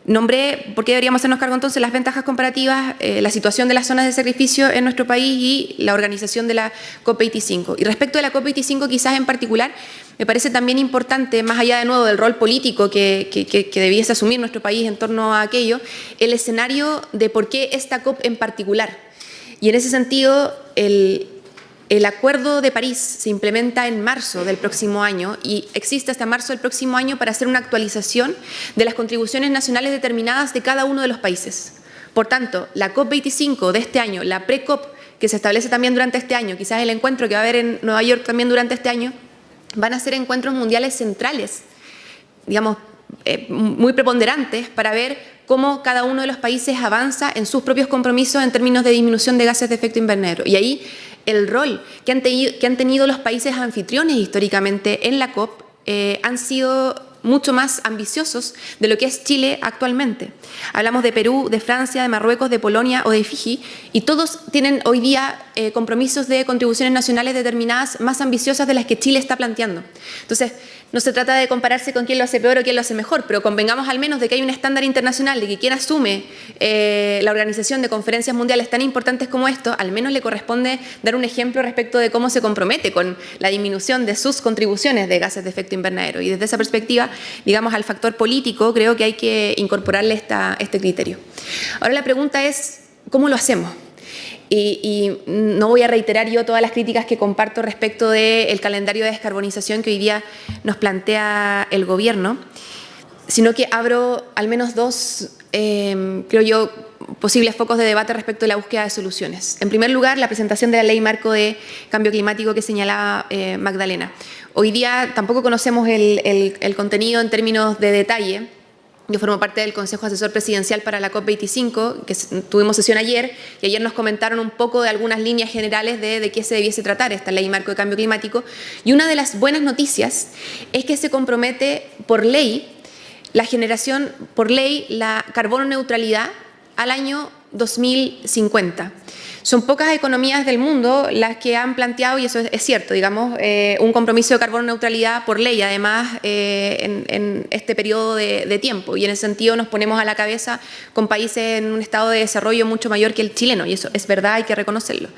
Nombré por qué deberíamos hacernos cargo entonces las ventajas comparativas, eh, la situación de las zonas de sacrificio en nuestro país y la organización de la COP25. Y respecto de la COP25 quizás en particular, me parece también importante, más allá de nuevo del rol político que, que debiese asumir nuestro país en torno a aquello, el escenario de por qué esta COP en particular. Y en ese sentido, el, el Acuerdo de París se implementa en marzo del próximo año y existe hasta marzo del próximo año para hacer una actualización de las contribuciones nacionales determinadas de cada uno de los países. Por tanto, la COP25 de este año, la pre-COP que se establece también durante este año, quizás el encuentro que va a haber en Nueva York también durante este año, van a ser encuentros mundiales centrales, digamos, eh, muy preponderantes para ver cómo cada uno de los países avanza en sus propios compromisos en términos de disminución de gases de efecto invernadero. Y ahí el rol que han, tenido, que han tenido los países anfitriones históricamente en la COP eh, han sido mucho más ambiciosos de lo que es Chile actualmente. Hablamos de Perú, de Francia, de Marruecos, de Polonia o de Fiji y todos tienen hoy día eh, compromisos de contribuciones nacionales determinadas más ambiciosas de las que Chile está planteando. Entonces, no se trata de compararse con quién lo hace peor o quién lo hace mejor, pero convengamos al menos de que hay un estándar internacional de que quien asume eh, la organización de conferencias mundiales tan importantes como esto, al menos le corresponde dar un ejemplo respecto de cómo se compromete con la disminución de sus contribuciones de gases de efecto invernadero. Y desde esa perspectiva, digamos, al factor político, creo que hay que incorporarle esta, este criterio. Ahora la pregunta es, ¿cómo lo hacemos? Y, no voy a reiterar yo todas las críticas que comparto respecto del calendario de descarbonización que hoy día nos plantea el Gobierno, sino que abro al menos dos, em, creo yo, posibles focos de debate respecto de la búsqueda de soluciones. En primer lugar, la presentación de la Ley Marco de Cambio Climático que señalaba eh, Magdalena. Hoy día tampoco conocemos el contenido en términos de detalle, yo formo parte del Consejo Asesor Presidencial para la COP25, que tuvimos sesión ayer, y ayer nos comentaron un poco de algunas líneas generales de, de qué se debiese tratar esta ley marco de cambio climático. Y una de las buenas noticias es que se compromete por ley la generación, por ley, la carbono neutralidad al año 2050. Son pocas economías del mundo las que han planteado, y eso es, cierto, digamos, eh, un compromiso de carbono neutralidad por ley, además, eh, en, este periodo de, tiempo. Y en ese sentido nos ponemos a la cabeza con países en un estado de desarrollo mucho mayor que el chileno, y eso es verdad, hay que reconocerlo.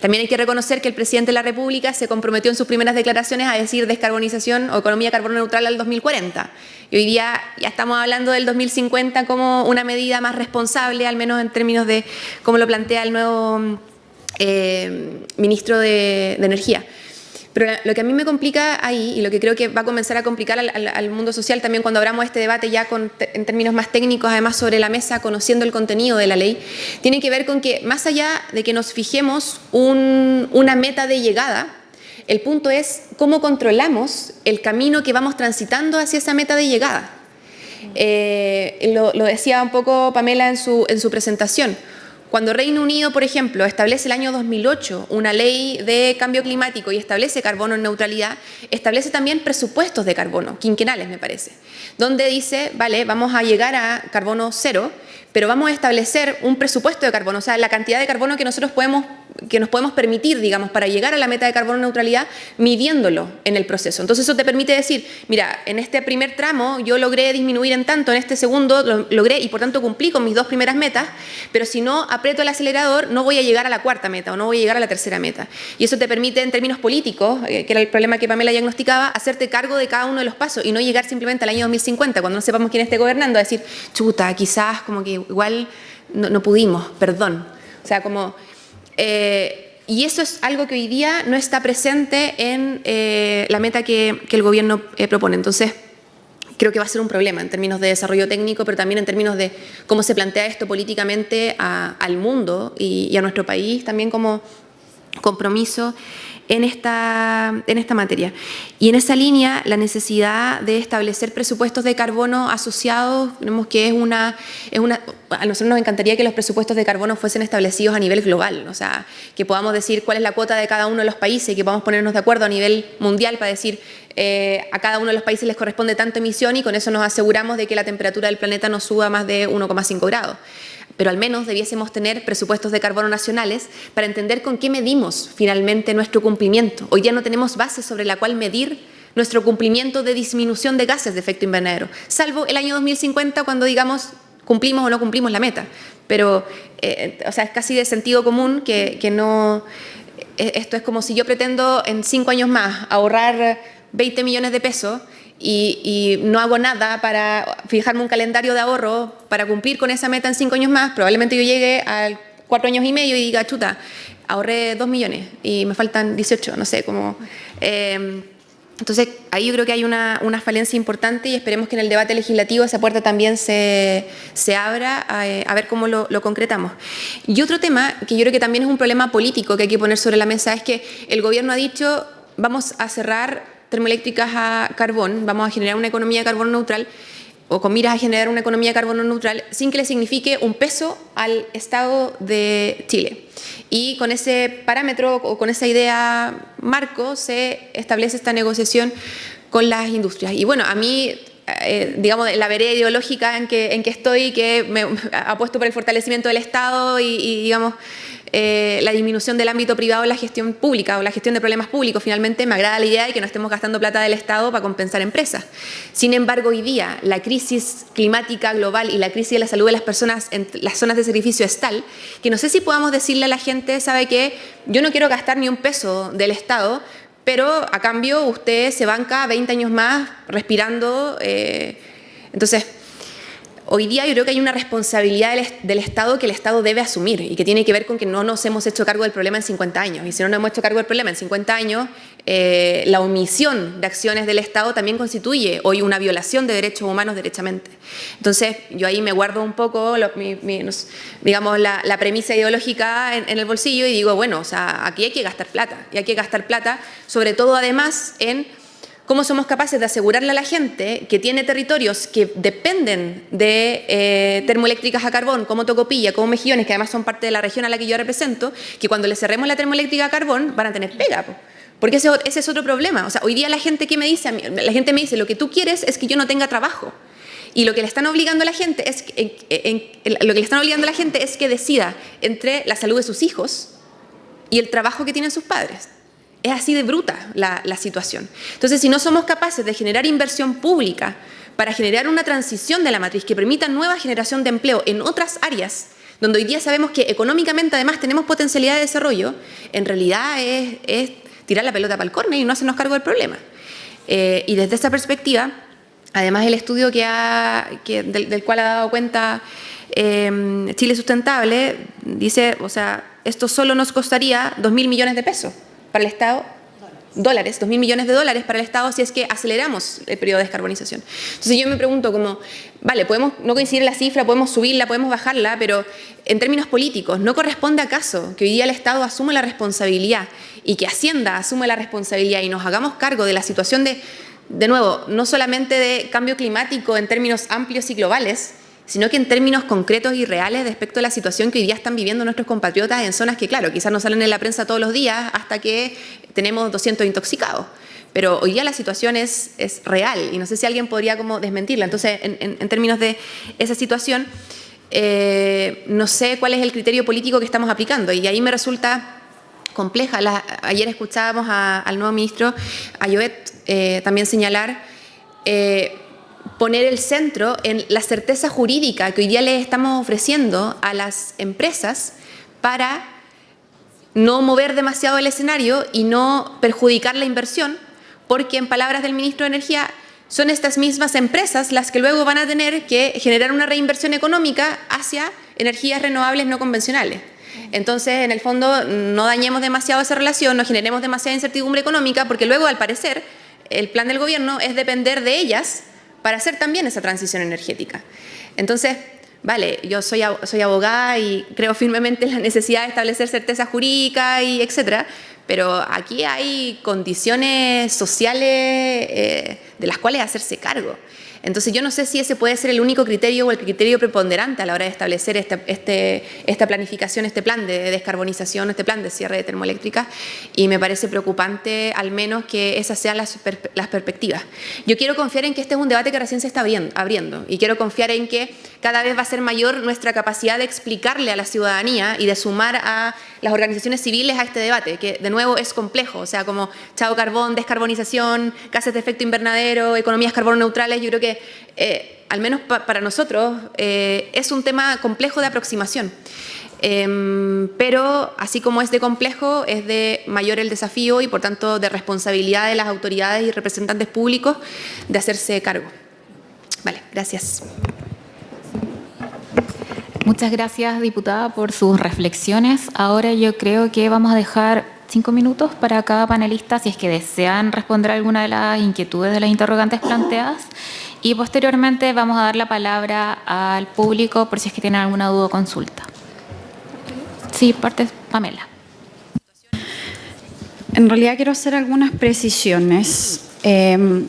También hay que reconocer que el presidente de la República se comprometió en sus primeras declaraciones a decir descarbonización o economía carbono neutral al 2040. Y hoy día ya estamos hablando del 2050 como una medida más responsable, al menos en términos de cómo lo plantea el nuevo eh, ministro de, Energía. Pero lo que a mí me complica ahí, y lo que creo que va a comenzar a complicar al, mundo social también cuando abramos este debate ya en términos más técnicos, además sobre la mesa, conociendo el contenido de la ley, tiene que ver con que más allá de que nos fijemos una meta de llegada, el punto es cómo controlamos el camino que vamos transitando hacia esa meta de llegada. Eh, lo, decía un poco Pamela en su, en su presentación. Cuando Reino Unido, por ejemplo, establece el año 2008 una ley de cambio climático y establece carbono en neutralidad, establece también presupuestos de carbono, quinquenales me parece, donde dice, vale, vamos a llegar a carbono cero, pero vamos a establecer un presupuesto de carbono, o sea, la cantidad de carbono que nosotros podemos que nos podemos permitir, digamos, para llegar a la meta de carbono neutralidad, midiéndolo en el proceso. Entonces eso te permite decir, mira, en este primer tramo yo logré disminuir en tanto, en este segundo lo logré y por tanto cumplí con mis dos primeras metas, pero si no aprieto el acelerador no voy a llegar a la cuarta meta o no voy a llegar a la tercera meta. Y eso te permite en términos políticos, eh, que era el problema que Pamela diagnosticaba, hacerte cargo de cada uno de los pasos y no llegar simplemente al año 2050, cuando no sepamos quién esté gobernando, a decir, chuta, quizás como que igual no, no pudimos, perdón. O sea, como eh, y eso es algo que hoy día no está presente en eh, la meta que, el gobierno eh, propone. Entonces, creo que va a ser un problema en términos de desarrollo técnico, pero también en términos de cómo se plantea esto políticamente al mundo y, a nuestro país también como compromiso en esta, en esta materia. Y en esa línea, la necesidad de establecer presupuestos de carbono asociados, que es una, es una... A nosotros nos encantaría que los presupuestos de carbono fuesen establecidos a nivel global, o sea, que podamos decir cuál es la cuota de cada uno de los países que podamos ponernos de acuerdo a nivel mundial para decir eh, a cada uno de los países les corresponde tanta emisión y con eso nos aseguramos de que la temperatura del planeta no suba más de 1,5 grados pero al menos debiésemos tener presupuestos de carbono nacionales para entender con qué medimos finalmente nuestro cumplimiento. Hoy ya no tenemos base sobre la cual medir nuestro cumplimiento de disminución de gases de efecto invernadero, salvo el año 2050 cuando digamos cumplimos o no cumplimos la meta. Pero, eh, o sea, es casi de sentido común que, que no... Eh, esto es como si yo pretendo en cinco años más ahorrar 20 millones de pesos y, no hago nada para fijarme un calendario de ahorro para cumplir con esa meta en cinco años más, probablemente yo llegue a cuatro años y medio y diga, chuta, ahorré dos millones y me faltan 18, no sé, como... Em, entonces, ahí yo creo que hay una, falencia importante y esperemos que en el debate legislativo esa puerta también se, abra a, ver cómo lo, lo, concretamos. Y otro tema que yo creo que también es un problema político que hay que poner sobre la mesa es que el gobierno ha dicho vamos a cerrar termoeléctricas a carbón, vamos a generar una economía de carbono neutral, o con miras a generar una economía carbono neutral, sin que le signifique un peso al Estado de Chile. Y con ese parámetro o con esa idea marco se establece esta negociación con las industrias. Y bueno, a mí eh, digamos, la vereda ideológica en que, en que estoy, que me apuesto por el fortalecimiento del Estado y digamos, eh, la disminución del ámbito privado en la gestión pública o la gestión de problemas públicos. Finalmente, me agrada la idea de que no estemos gastando plata del Estado para compensar empresas. Sin embargo, hoy día la crisis climática global y la crisis de la salud de las personas en las zonas de sacrificio es tal que no sé si podamos decirle a la gente, sabe que yo no quiero gastar ni un peso del Estado, pero a cambio usted se banca 20 años más respirando. Eh, entonces, Hoy día yo creo que hay una responsabilidad del, Estado que el Estado debe asumir y que tiene que ver con que no nos hemos hecho cargo del problema en 50 años. Y si no nos hemos hecho cargo del problema en 50 años, eh, la omisión de acciones del Estado también constituye hoy una violación de derechos humanos derechamente. Entonces, yo ahí me guardo un poco, digamos, la, premisa ideológica en, en, el bolsillo y digo, bueno, o sea, aquí hay que gastar plata. Y hay que gastar plata, sobre todo además en cómo somos capaces de asegurarle a la gente que tiene territorios que dependen de eh, termoeléctricas a carbón, como Tocopilla, como Mejillones, que además son parte de la región a la que yo represento, que cuando le cerremos la termoeléctrica a carbón van a tener pega. Porque ese, es otro problema. O sea, hoy día la gente que me dice, la gente me dice, lo que tú quieres es que yo no tenga trabajo. Y lo que le están obligando a la gente es que, lo que le están obligando a la gente es que decida entre la salud de sus hijos y el trabajo que tienen sus padres. Es así de bruta la, la situación. Entonces, si no somos capaces de generar inversión pública para generar una transición de la matriz que permita nueva generación de empleo en otras áreas, donde hoy día sabemos que económicamente además tenemos potencialidad de desarrollo, en realidad es, tirar la pelota para el córner y no hacernos cargo del problema. Eh, y desde esa perspectiva, además el estudio del, cual ha dado cuenta eh, Chile Sustentable, dice, o sea, esto solo nos costaría 2.000 millones de pesos para el Estado dólares, 2 mil millones de dólares para el Estado si es que aceleramos el periodo de descarbonización. Entonces yo me pregunto como, vale, podemos no coincidir la cifra, podemos subirla, podemos bajarla, pero en términos políticos, ¿no corresponde acaso que hoy día el Estado asuma la responsabilidad y que Hacienda asuma la responsabilidad y nos hagamos cargo de la situación de, de nuevo, no solamente de cambio climático en términos amplios y globales, sino que en términos concretos y reales respecto a la situación que hoy día están viviendo nuestros compatriotas en zonas que, claro, quizás no salen en la prensa todos los días hasta que tenemos 200 intoxicados. Pero hoy día la situación es, es real y no sé si alguien podría como desmentirla. Entonces, en, términos de esa situación, eh, no sé cuál es el criterio político que estamos aplicando y ahí me resulta compleja. ayer escuchábamos al nuevo ministro, a Joet, eh, también señalar eh, poner el centro en la certeza jurídica que hoy día le estamos ofreciendo a las empresas para no mover demasiado el escenario y no perjudicar la inversión, porque en palabras del ministro de Energía, son estas mismas empresas las que luego van a tener que generar una reinversión económica hacia energías renovables no convencionales. Entonces, en el fondo, no dañemos demasiado esa relación, no generemos demasiada incertidumbre económica, porque luego, al parecer, el plan del gobierno es depender de ellas para hacer también esa transición energética. Entonces, vale, yo soy, abogada y creo firmemente en la necesidad de establecer certeza jurídica y etcétera, pero aquí hay condiciones sociales eh, de las cuales hacerse cargo. Entonces yo no sé si ese puede ser el único criterio o el criterio preponderante a la hora de establecer este, esta planificación, este plan de descarbonización, este plan de cierre de termoeléctricas y me parece preocupante al menos que esas sean las, las perspectivas. Yo quiero confiar en que este es un debate que recién se está abriendo y quiero confiar en que cada vez va a ser mayor nuestra capacidad de explicarle a la ciudadanía y de sumar a las organizaciones civiles a este debate, que de nuevo es complejo, o sea, como chavo carbón, descarbonización, gases de efecto invernadero, economías carbono neutrales, yo creo que eh, al menos para nosotros eh, es un tema complejo de aproximación. Em, pero así como es de complejo, es de mayor el desafío y por tanto de responsabilidad de las autoridades y representantes públicos de hacerse cargo. Vale, gracias. Muchas gracias, diputada, por sus reflexiones. Ahora yo creo que vamos a dejar cinco minutos para cada panelista si es que desean responder alguna de las inquietudes de las interrogantes planteadas y posteriormente vamos a dar la palabra al público por si es que tienen alguna duda o consulta. Sí, parte Pamela. En realidad quiero hacer algunas precisiones. Em,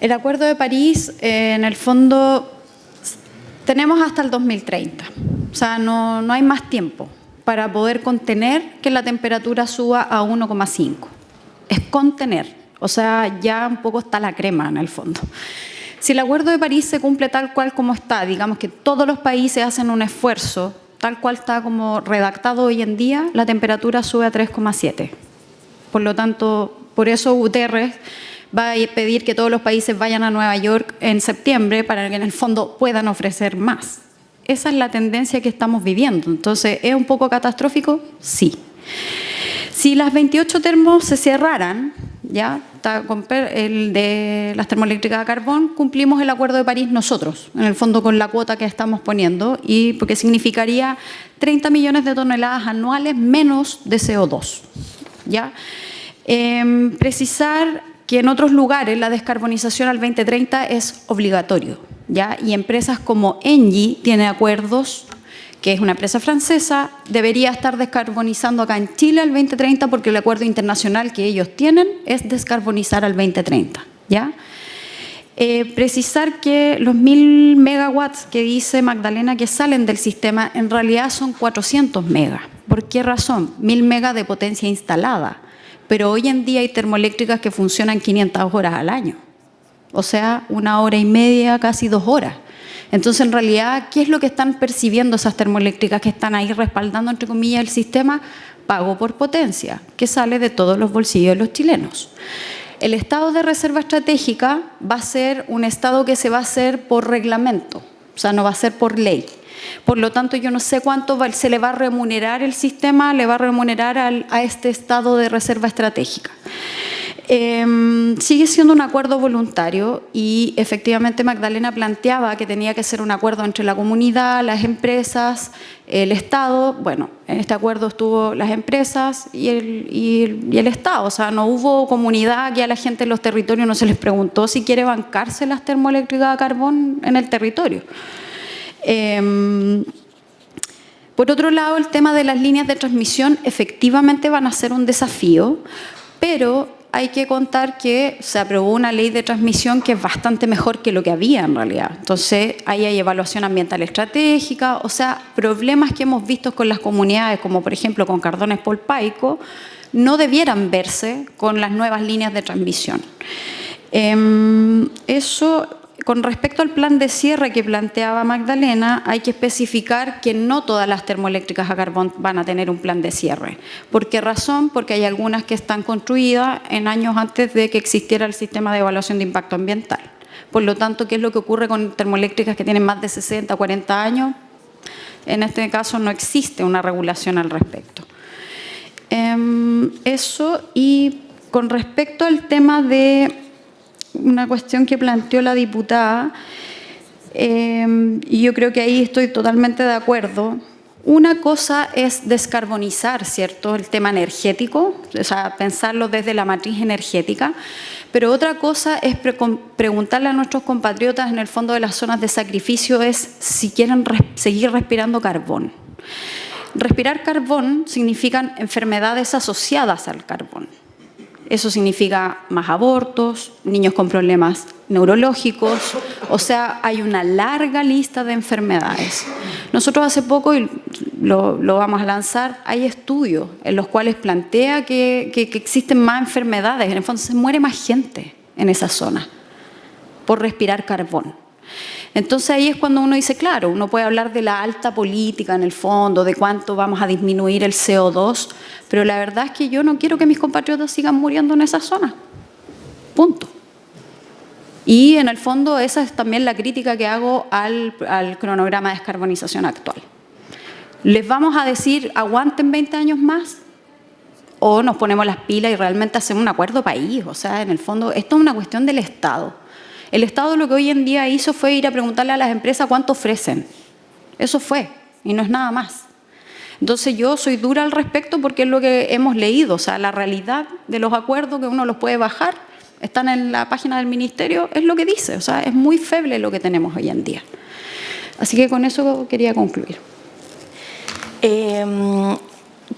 el Acuerdo de París, eh, en el fondo, tenemos hasta el 2030. O sea, no, no hay más tiempo para poder contener que la temperatura suba a 1,5. Es contener. O sea, ya un poco está la crema en el fondo. Si el Acuerdo de París se cumple tal cual como está, digamos que todos los países hacen un esfuerzo, tal cual está como redactado hoy en día, la temperatura sube a 3,7. Por lo tanto, por eso Guterres va a pedir que todos los países vayan a Nueva York en septiembre para que en el fondo puedan ofrecer más. Esa es la tendencia que estamos viviendo. Entonces, ¿es un poco catastrófico? Sí. Si las 28 termos se cerraran, ya el de las termoeléctricas a carbón, cumplimos el Acuerdo de París nosotros, en el fondo con la cuota que estamos poniendo, y porque significaría 30 millones de toneladas anuales menos de CO2. ¿ya? Em, precisar que en otros lugares la descarbonización al 2030 es obligatorio, ¿ya? y empresas como Engie tienen acuerdos que es una empresa francesa, debería estar descarbonizando acá en Chile al 2030 porque el acuerdo internacional que ellos tienen es descarbonizar al 2030. ¿ya? Eh, precisar que los 1000 megawatts que dice Magdalena que salen del sistema en realidad son 400 megas. ¿Por qué razón? 1000 megas de potencia instalada. Pero hoy en día hay termoeléctricas que funcionan 500 horas al año. o sea, una hora y media, casi dos horas. Entonces, en realidad, ¿qué es lo que están percibiendo esas termoeléctricas que están ahí respaldando, entre comillas, el sistema? Pago por potencia, que sale de todos los bolsillos de los chilenos. El estado de reserva estratégica va a ser un estado que se va a hacer por reglamento, o sea, no va a ser por ley. Por lo tanto, yo no sé cuánto se le va a remunerar el sistema, le va a remunerar a este estado de reserva estratégica. Em, sigue siendo un acuerdo voluntario y efectivamente Magdalena planteaba que tenía que ser un acuerdo entre la comunidad, las empresas, el Estado. Bueno, en este acuerdo estuvo las empresas y el, y el, Estado. O sea, no hubo comunidad que a la gente en los territorios no se les preguntó si quiere bancarse las termoeléctricas a carbón en el territorio. Em, por otro lado, el tema de las líneas de transmisión efectivamente van a ser un desafío, pero hay que contar que se aprobó una ley de transmisión que es bastante mejor que lo que había en realidad. Entonces, ahí hay evaluación ambiental estratégica, o sea, problemas que hemos visto con las comunidades, como por ejemplo con Cardones Polpaico, no debieran verse con las nuevas líneas de transmisión. Em, eso con respecto al plan de cierre que planteaba Magdalena, hay que especificar que no todas las termoeléctricas a carbón van a tener un plan de cierre. ¿Por qué razón? Porque hay algunas que están construidas en años antes de que existiera el sistema de evaluación de impacto ambiental. Por lo tanto, ¿qué es lo que ocurre con termoeléctricas que tienen más de 60, 40 años? En este caso no existe una regulación al respecto. Em, eso y con respecto al tema de una cuestión que planteó la diputada, eh, y yo creo que ahí estoy totalmente de acuerdo. Una cosa es descarbonizar, ¿cierto?, el tema energético, o sea, pensarlo desde la matriz energética, pero otra cosa es preguntarle a nuestros compatriotas en el fondo de las zonas de sacrificio es si quieren seguir respirando carbón. Respirar carbón significan enfermedades asociadas al carbón. Eso significa más abortos, niños con problemas neurológicos, o sea, hay una larga lista de enfermedades. Nosotros hace poco, y lo, vamos a lanzar, hay estudios en los cuales plantea que, que existen más enfermedades, en el fondo se muere más gente en esa zona por respirar carbón. Entonces ahí es cuando uno dice, claro, uno puede hablar de la alta política en el fondo, de cuánto vamos a disminuir el CO2, pero la verdad es que yo no quiero que mis compatriotas sigan muriendo en esa zona. Punto. Y en el fondo esa es también la crítica que hago al, al cronograma de descarbonización actual. ¿Les vamos a decir aguanten 20 años más? ¿O nos ponemos las pilas y realmente hacemos un acuerdo país? O sea, en el fondo, esto es una cuestión del Estado. El Estado lo que hoy en día hizo fue ir a preguntarle a las empresas cuánto ofrecen. Eso fue, y no es nada más. Entonces yo soy dura al respecto porque es lo que hemos leído, o sea, la realidad de los acuerdos que uno los puede bajar, están en la página del Ministerio, es lo que dice, o sea, es muy feble lo que tenemos hoy en día. Así que con eso quería concluir. Em,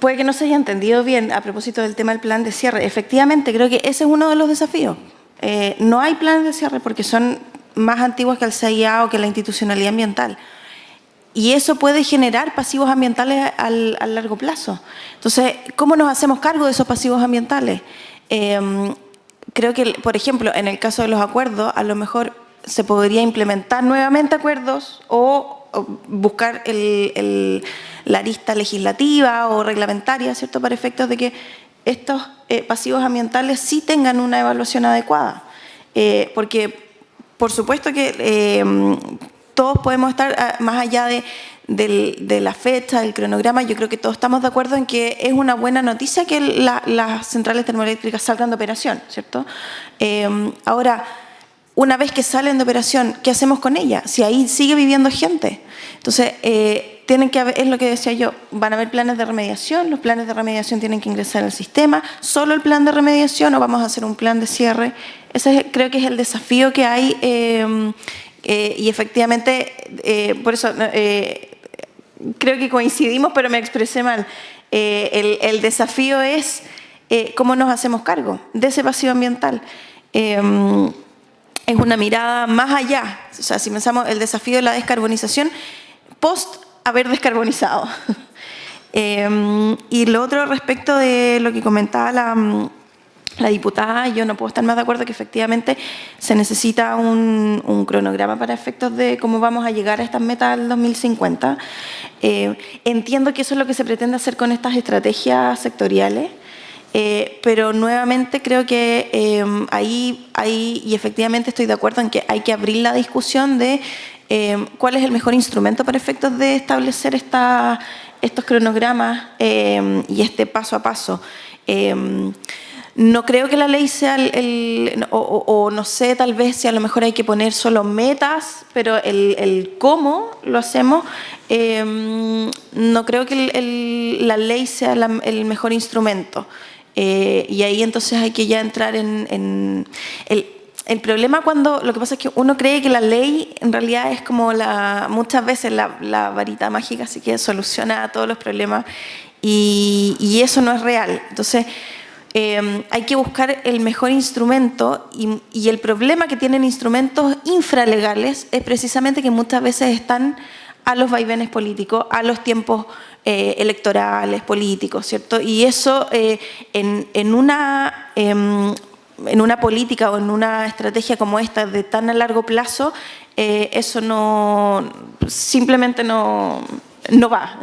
puede que no se haya entendido bien a propósito del tema del plan de cierre. Efectivamente, creo que ese es uno de los desafíos. Eh, no hay planes de cierre porque son más antiguos que el CIA o que la institucionalidad ambiental. Y eso puede generar pasivos ambientales al, largo plazo. Entonces, ¿cómo nos hacemos cargo de esos pasivos ambientales? Em, creo que, por ejemplo, en el caso de los acuerdos, a lo mejor se podría implementar nuevamente acuerdos o, buscar la lista legislativa o reglamentaria, ¿cierto?, para efectos de que estos eh, pasivos ambientales sí tengan una evaluación adecuada. Eh, porque, por supuesto que eh, todos podemos estar ah, más allá de, la fecha, del cronograma, yo creo que todos estamos de acuerdo en que es una buena noticia que las centrales termoeléctricas salgan de operación, ¿cierto? ahora, una vez que salen de operación, ¿qué hacemos con ellas? Si ahí sigue viviendo gente. Entonces, tienen que es lo que decía yo, van a haber planes de remediación, los planes de remediación tienen que ingresar al sistema, solo el plan de remediación o vamos a hacer un plan de cierre. Ese creo que es el desafío que hay eh, eh, y efectivamente, eh, por eso creo que coincidimos, pero me expresé mal. El, desafío es cómo nos hacemos cargo de ese pasivo ambiental es una mirada más allá. O sea, si pensamos el desafío de la descarbonización, post haber descarbonizado. [laughs] Em, y lo otro respecto de lo que comentaba la, la diputada, yo no puedo estar más de acuerdo que efectivamente se necesita un, un cronograma para efectos de cómo vamos a llegar a estas metas al 2050. Eh, entiendo que eso es lo que se pretende hacer con estas estrategias sectoriales, eh, pero nuevamente creo que eh, ahí, ahí, y efectivamente estoy de acuerdo en que hay que abrir la discusión de cuál es el mejor instrumento para efectos de establecer esta, estos cronogramas y este paso a paso. No creo que la ley sea el, o, no sé, tal vez si a lo mejor hay que poner solo metas, pero el, cómo lo hacemos, em, no creo que la ley sea el mejor instrumento. Eh, y ahí entonces hay que ya entrar en, el, el, problema cuando, lo que pasa es que uno cree que la ley en realidad es como la, muchas veces la, varita mágica, así que soluciona todos los problemas y, y eso no es real. Entonces, Em, hay que buscar el mejor instrumento y, el problema que tienen instrumentos infralegales es precisamente que muchas veces están a los vaivenes políticos, a los tiempos eh, electorales, políticos, ¿cierto? Y eso eh, en, una, em, en una política o en una estrategia como esta de tan a largo plazo, eh, eso no, simplemente no, no va.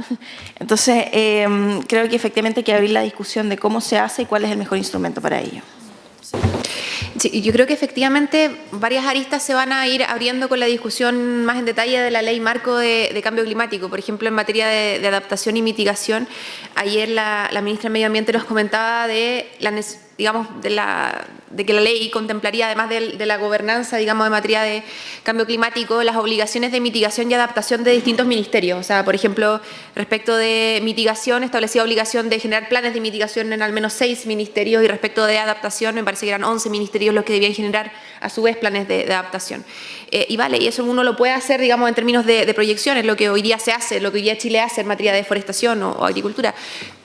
Entonces, em, creo que efectivamente hay que abrir la discusión de cómo se hace y cuál es el mejor instrumento para ello. Sí, yo creo que efectivamente varias aristas se van a ir abriendo con la discusión más en detalle de la ley marco de, cambio climático. Por ejemplo, en materia de, adaptación y mitigación, ayer la, la, ministra de Medio Ambiente nos comentaba de la necesidad digamos, de, que la ley contemplaría, además de, la gobernanza, digamos, de materia de cambio climático, las obligaciones de mitigación y adaptación de distintos ministerios. O sea, por ejemplo, respecto de mitigación, establecía obligación de generar planes de mitigación en al menos seis ministerios y respecto de adaptación, me parece que eran 11 ministerios los que debían generar, a su vez, planes de, adaptación. Eh, y vale, y eso uno lo puede hacer, digamos, en términos de, de proyecciones, lo que hoy día se hace, lo que hoy día Chile hace en materia de deforestación o, agricultura.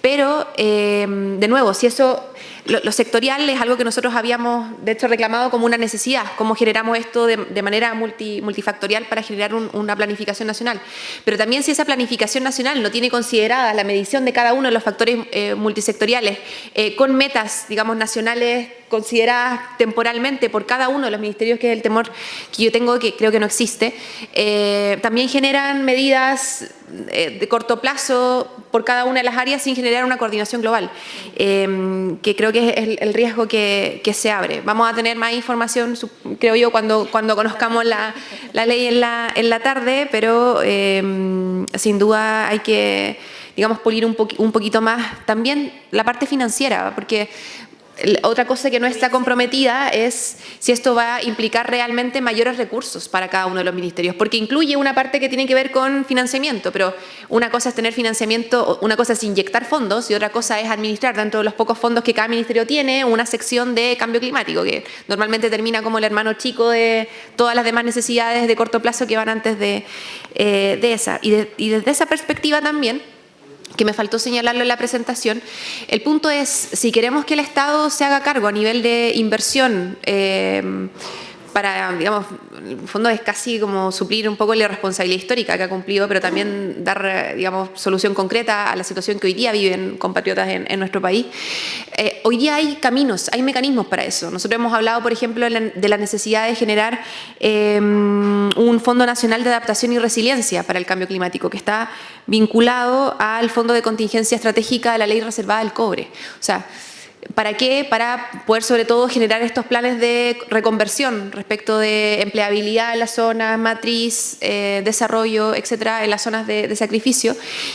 Pero, eh, de nuevo, si eso lo, sectorial es algo que nosotros habíamos, de hecho, reclamado como una necesidad, cómo generamos esto de, manera multifactorial para generar una planificación nacional. Pero también si esa planificación nacional no tiene considerada la medición de cada uno de los factores eh, multisectoriales eh, con metas, digamos, nacionales consideradas temporalmente por cada uno de los ministerios, que es el temor que yo tengo, que creo que no existe, eh, también generan medidas eh, de corto plazo por cada una de las áreas sin generar una coordinación global, eh, que creo que es el, riesgo que, se abre. Vamos a tener más información, creo yo, cuando, cuando conozcamos la, ley en la, en la tarde, pero sin duda hay que digamos, pulir un, un poquito más también la parte financiera, porque otra cosa que no está comprometida es si esto va a implicar realmente mayores recursos para cada uno de los ministerios, porque incluye una parte que tiene que ver con financiamiento, pero una cosa es tener financiamiento, una cosa es inyectar fondos y otra cosa es administrar dentro de los pocos fondos que cada ministerio tiene una sección de cambio climático, que normalmente termina como el hermano chico de todas las demás necesidades de corto plazo que van antes de, eh, esa. y desde esa perspectiva también, que me faltó señalarlo en la presentación. El punto es, si queremos que el Estado se haga cargo a nivel de inversión, eh, para, digamos, en el fondo es casi como suplir un poco la responsabilidad histórica que ha cumplido, pero también dar, digamos, solución concreta a la situación que hoy día viven compatriotas en, nuestro país. Eh, hoy día hay caminos, hay mecanismos para eso. Nosotros hemos hablado, por ejemplo, de la necesidad de generar eh, un Fondo Nacional de Adaptación y Resiliencia para el Cambio Climático, que está vinculado al Fondo de Contingencia Estratégica de la Ley Reservada del Cobre. O sea, ¿Para qué? Para poder sobre todo generar estos planes de reconversión respecto de empleabilidad en las zonas, matriz, eh, desarrollo, etcétera, en las zonas de, sacrificio.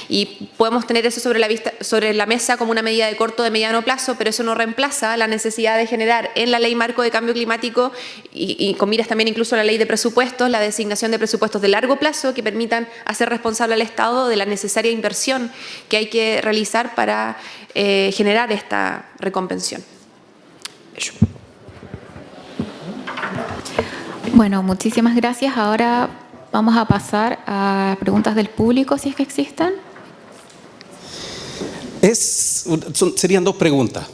Y podemos tener eso sobre la, mesa como una medida de corto, de mediano plazo, pero eso no reemplaza la necesidad de generar en la ley marco de cambio climático y, y con miras también incluso la ley de presupuestos, la designación de presupuestos de largo plazo que permitan hacer responsable al Estado de la necesaria inversión que hay que realizar para eh, generar esta reconvención. Bueno, muchísimas gracias. Ahora vamos a pasar a preguntas del público, si es que existen. Es, serían dos preguntas.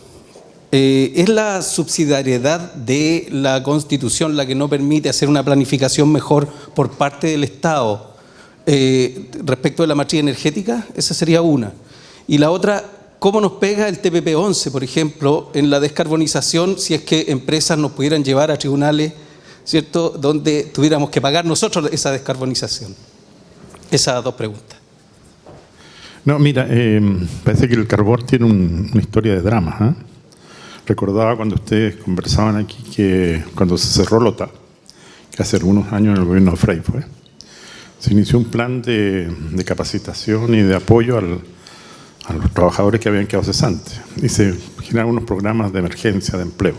Eh, ¿Es la subsidiariedad de la Constitución la que no permite hacer una planificación mejor por parte del Estado eh, respecto de la matriz energética? Esa sería una. Y la otra, ¿cómo nos pega el TPP-11, por ejemplo, en la descarbonización si es que empresas nos pudieran llevar a tribunales, ¿cierto?, donde tuviéramos que pagar nosotros esa descarbonización. Esas dos preguntas. No, mira, eh, parece que el carbón tiene una historia de drama. ¿eh? Recordaba cuando ustedes conversaban aquí que cuando se cerró Lota, que hace algunos años en el gobierno de Frey fue, se inició un plan de, capacitación y de apoyo a los trabajadores que habían quedado cesantes y se generaron unos programas de emergencia, de empleo.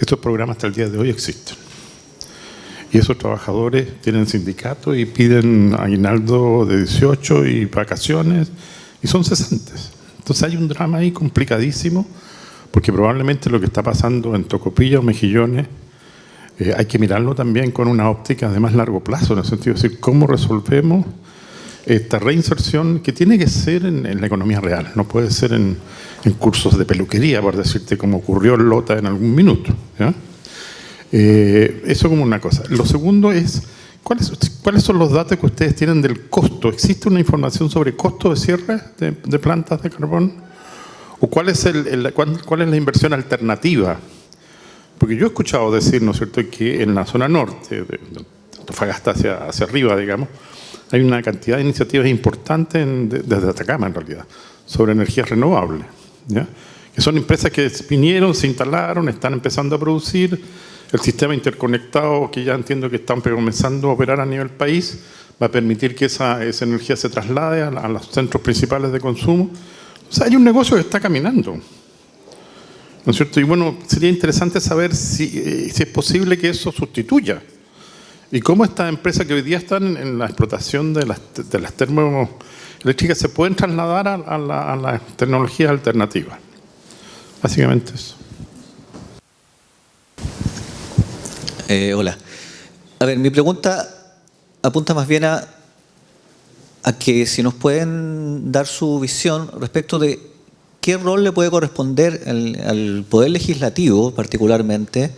Estos programas hasta el día de hoy existen. Y esos trabajadores tienen sindicato y piden aguinaldo de 18 y vacaciones y son cesantes. Entonces hay un drama ahí complicadísimo, porque probablemente lo que está pasando en Tocopilla o Mejillones eh, hay que mirarlo también con una óptica de más largo plazo, en el sentido de decir cómo resolvemos esta reinserción que tiene que ser en, la economía real, no puede ser en, cursos de peluquería, por decirte, como ocurrió en Lota en algún minuto. Eh, eso como una cosa. Lo segundo es ¿Cuáles, son los datos que ustedes tienen del costo? ¿Existe una información sobre costo de cierre de, plantas de carbón? ¿O cuál es, el, cuál, es la inversión alternativa? Porque yo he escuchado decir, ¿no es cierto?, que en la zona norte, de, Antofagasta hacia, hacia arriba, digamos, hay una cantidad de iniciativas importantes desde Atacama, en realidad, sobre energías renovables. ¿ya? Que son empresas que vinieron, se instalaron, están empezando a producir, el sistema interconectado, que ya entiendo que están comenzando a operar a nivel país, va a permitir que esa, energía se traslade a, los centros principales de consumo. O sea, hay un negocio que está caminando. ¿No es cierto? Y bueno, sería interesante saber si, eh, si es posible que eso sustituya. Y cómo estas empresas que hoy día están en la explotación de las, de las termoeléctricas se pueden trasladar a, a las tecnologías alternativas. Básicamente eso. Eh, hola. A ver, mi pregunta apunta más bien a, que si nos pueden dar su visión respecto de qué rol le puede corresponder al, Poder Legislativo, particularmente,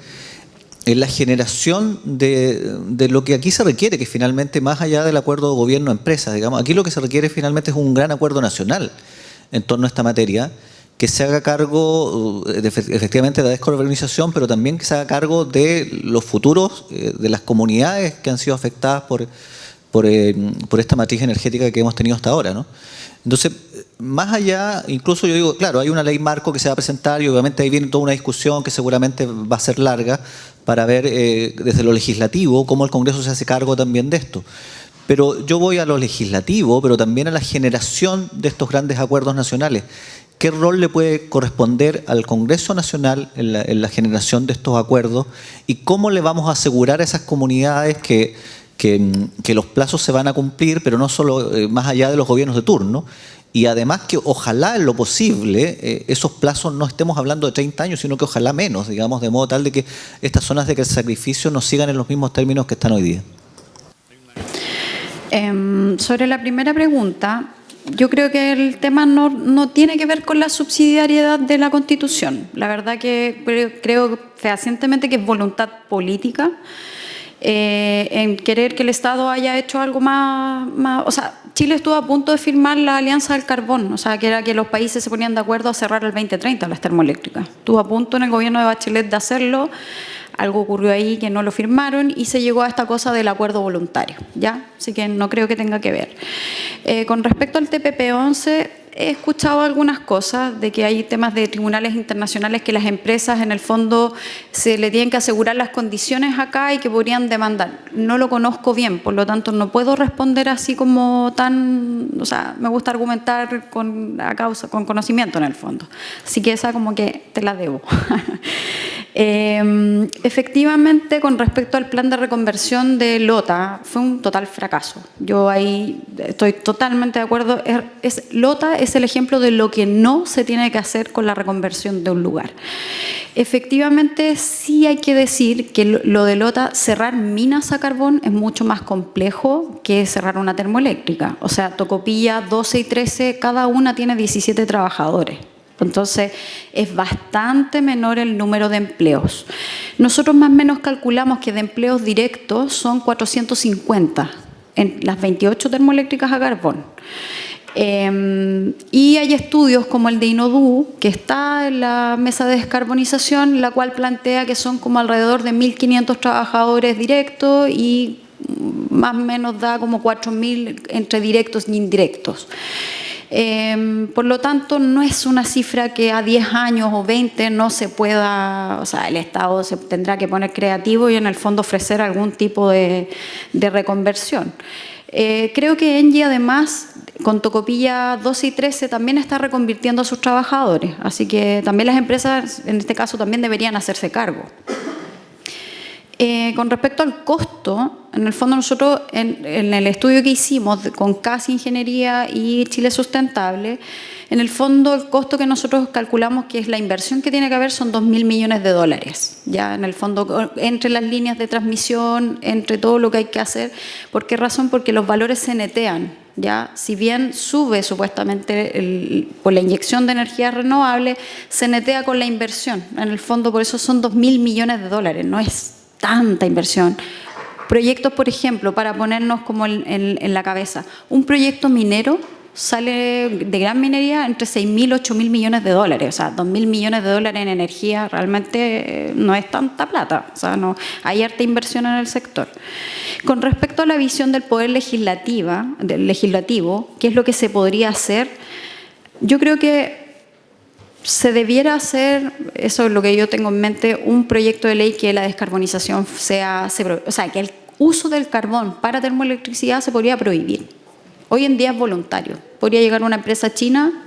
en la generación de, lo que aquí se requiere, que finalmente, más allá del acuerdo gobierno-empresa, digamos, aquí lo que se requiere finalmente es un gran acuerdo nacional en torno a esta materia, que se haga cargo uh, efectivamente de la descarbonización, pero también que se haga cargo de los futuros eh, de las comunidades que han sido afectadas por, eh, por, esta matriz energética que hemos tenido hasta ahora. ¿no? Entonces, más allá, incluso yo digo, claro, hay una ley marco que se va a presentar y obviamente ahí viene toda una discusión que seguramente va a ser larga para ver eh, desde lo legislativo cómo el Congreso se hace cargo también de esto. Pero yo voy a lo legislativo, pero también a la generación de estos grandes acuerdos nacionales. ¿Qué rol le puede corresponder al Congreso Nacional en la, generación de estos acuerdos? ¿Y cómo le vamos a asegurar a esas comunidades que, que, los plazos se van a cumplir, pero no solo eh, más allá de los gobiernos de turno? Y además que ojalá en lo posible eh, esos plazos no estemos hablando de 30 años, sino que ojalá menos, digamos, de modo tal de que estas zonas de sacrificio no sigan en los mismos términos que están hoy día. Em, sobre la primera pregunta, yo creo que el tema no, tiene que ver con la subsidiariedad de la Constitución. La verdad que creo fehacientemente que es voluntad política eh, en querer que el Estado haya hecho algo más, más, O sea, Chile estuvo a punto de firmar la Alianza del Carbón, o sea, que era que los países se ponían de acuerdo a cerrar el 2030 las termoeléctricas. Estuvo a punto en el gobierno de Bachelet de hacerlo algo ocurrió ahí que no lo firmaron y se llegó a esta cosa del acuerdo voluntario, ¿ya? Así que no creo que tenga que ver. Eh, con respecto al TPP-11, he escuchado algunas cosas de que hay temas de tribunales internacionales que las empresas en el fondo se le tienen que asegurar las condiciones acá y que podrían demandar. No lo conozco bien, por lo tanto no puedo responder así como tan, o sea, me gusta argumentar con a causa, con conocimiento en el fondo. Así que esa como que te la debo. [laughs] Em, efectivamente, con respecto al plan de reconversión de Lota, fue un total fracaso. Yo ahí estoy totalmente de acuerdo. Es, Lota es el ejemplo de lo que no se tiene que hacer con la reconversión de un lugar. Efectivamente, sí hay que decir que lo de Lota, cerrar minas a carbón es mucho más complejo que cerrar una termoeléctrica. O sea, Tocopilla 12 y 13, cada una tiene 17 trabajadores. Entonces, es bastante menor el número de empleos. Nosotros más o menos calculamos que de empleos directos son 450 en las 28 termoeléctricas a carbón. Eh, y hay estudios como el de Inodu, que está en la mesa de descarbonización, la cual plantea que son como alrededor de 1.500 trabajadores directos y más o menos da como 4.000 entre directos e indirectos. Eh, por lo tanto, no es una cifra que a 10 años o 20 no se pueda, o sea, el Estado se tendrá que poner creativo y en el fondo ofrecer algún tipo de, de reconversión. Eh, creo que Engie además con Tocopilla 12 y 13 también está reconvirtiendo a sus trabajadores, así que también las empresas en este caso también deberían hacerse cargo. Eh, con respecto al costo, en el fondo nosotros en, en el estudio que hicimos con CAS Ingeniería y Chile Sustentable, en el fondo el costo que nosotros calculamos que es la inversión que tiene que haber son 2.000 millones de dólares, ya en el fondo entre las líneas de transmisión, entre todo lo que hay que hacer. ¿Por qué razón? Porque los valores se netean, ya si bien sube supuestamente el, por la inyección de energía renovable, se netea con la inversión. En el fondo por eso son 2.000 millones de dólares, no es tanta inversión. Proyectos, por ejemplo, para ponernos como en, en, la cabeza, un proyecto minero sale de gran minería entre 6.000 y 8.000 millones de dólares. O sea, 2.000 millones de dólares en energía realmente no es tanta plata. O sea, no, hay harta inversión en el sector. Con respecto a la visión del poder legislativa, del legislativo, ¿qué es lo que se podría hacer? Yo creo que se debiera hacer, eso es lo que yo tengo en mente, un proyecto de ley que la descarbonización sea, se, o sea, que el uso del carbón para termoelectricidad se podría prohibir. Hoy en día es voluntario. Podría llegar una empresa china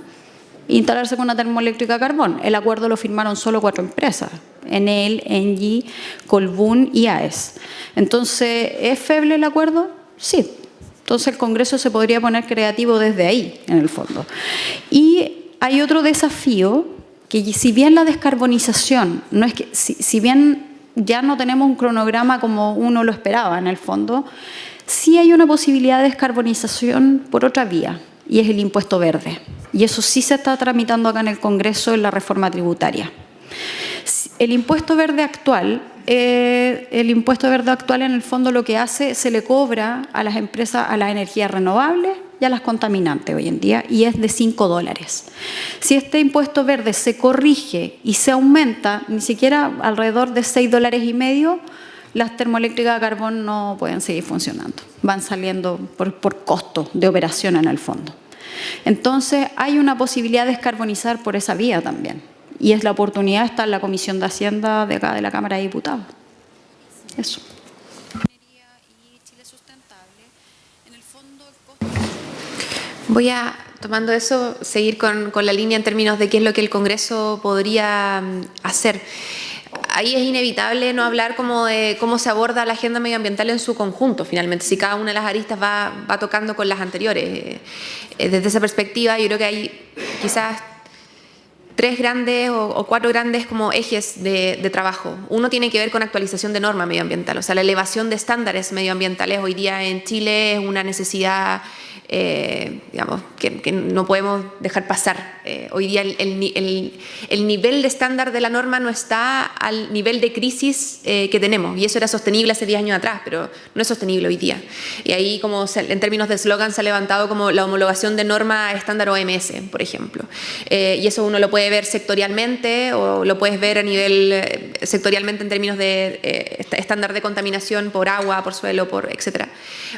e instalarse con una termoeléctrica a carbón. El acuerdo lo firmaron solo cuatro empresas. Enel, Engie, Colbún y AES. Entonces, ¿es feble el acuerdo? Sí. Entonces el Congreso se podría poner creativo desde ahí, en el fondo. Y hay otro desafío que si bien la descarbonización, no es que, si, si, bien ya no tenemos un cronograma como uno lo esperaba en el fondo, sí hay una posibilidad de descarbonización por otra vía, y es el impuesto verde. Y eso sí se está tramitando acá en el Congreso en la reforma tributaria. El impuesto verde actual, eh, el impuesto verde actual en el fondo lo que hace, se le cobra a las empresas, a las energías renovables, y a las contaminantes hoy en día y es de 5 dólares. Si este impuesto verde se corrige y se aumenta ni siquiera alrededor de 6 dólares y medio, las termoeléctricas de carbón no pueden seguir funcionando. Van saliendo por costo de operación en el fondo. Entonces hay una posibilidad de descarbonizar por esa vía también. Y es la oportunidad está en la Comisión de Hacienda de acá de la Cámara de Diputados. Eso. Voy a, tomando eso, seguir con, con, la línea en términos de qué es lo que el Congreso podría mm, hacer. Ahí es inevitable no hablar como de cómo se aborda la agenda medioambiental en su conjunto, finalmente, si cada una de las aristas va, va tocando con las anteriores. Eh, desde esa perspectiva, yo creo que hay quizás tres grandes o, cuatro grandes como ejes de, de, trabajo. Uno tiene que ver con actualización de norma medioambiental, o sea, la elevación de estándares medioambientales hoy día en Chile es una necesidad eh, digamos, que, que, no podemos dejar pasar. Eh, hoy día el, el, el, nivel de estándar de la norma no está al nivel de crisis eh, que tenemos y eso era sostenible hace 10 años atrás, pero no es sostenible hoy día. Y ahí como se, en términos de eslogan se ha levantado como la homologación de norma estándar OMS, por ejemplo. Eh, y eso uno lo puede ver sectorialmente o lo puedes ver a nivel eh, sectorialmente en términos de estándar de contaminación por agua, por suelo, por etcétera.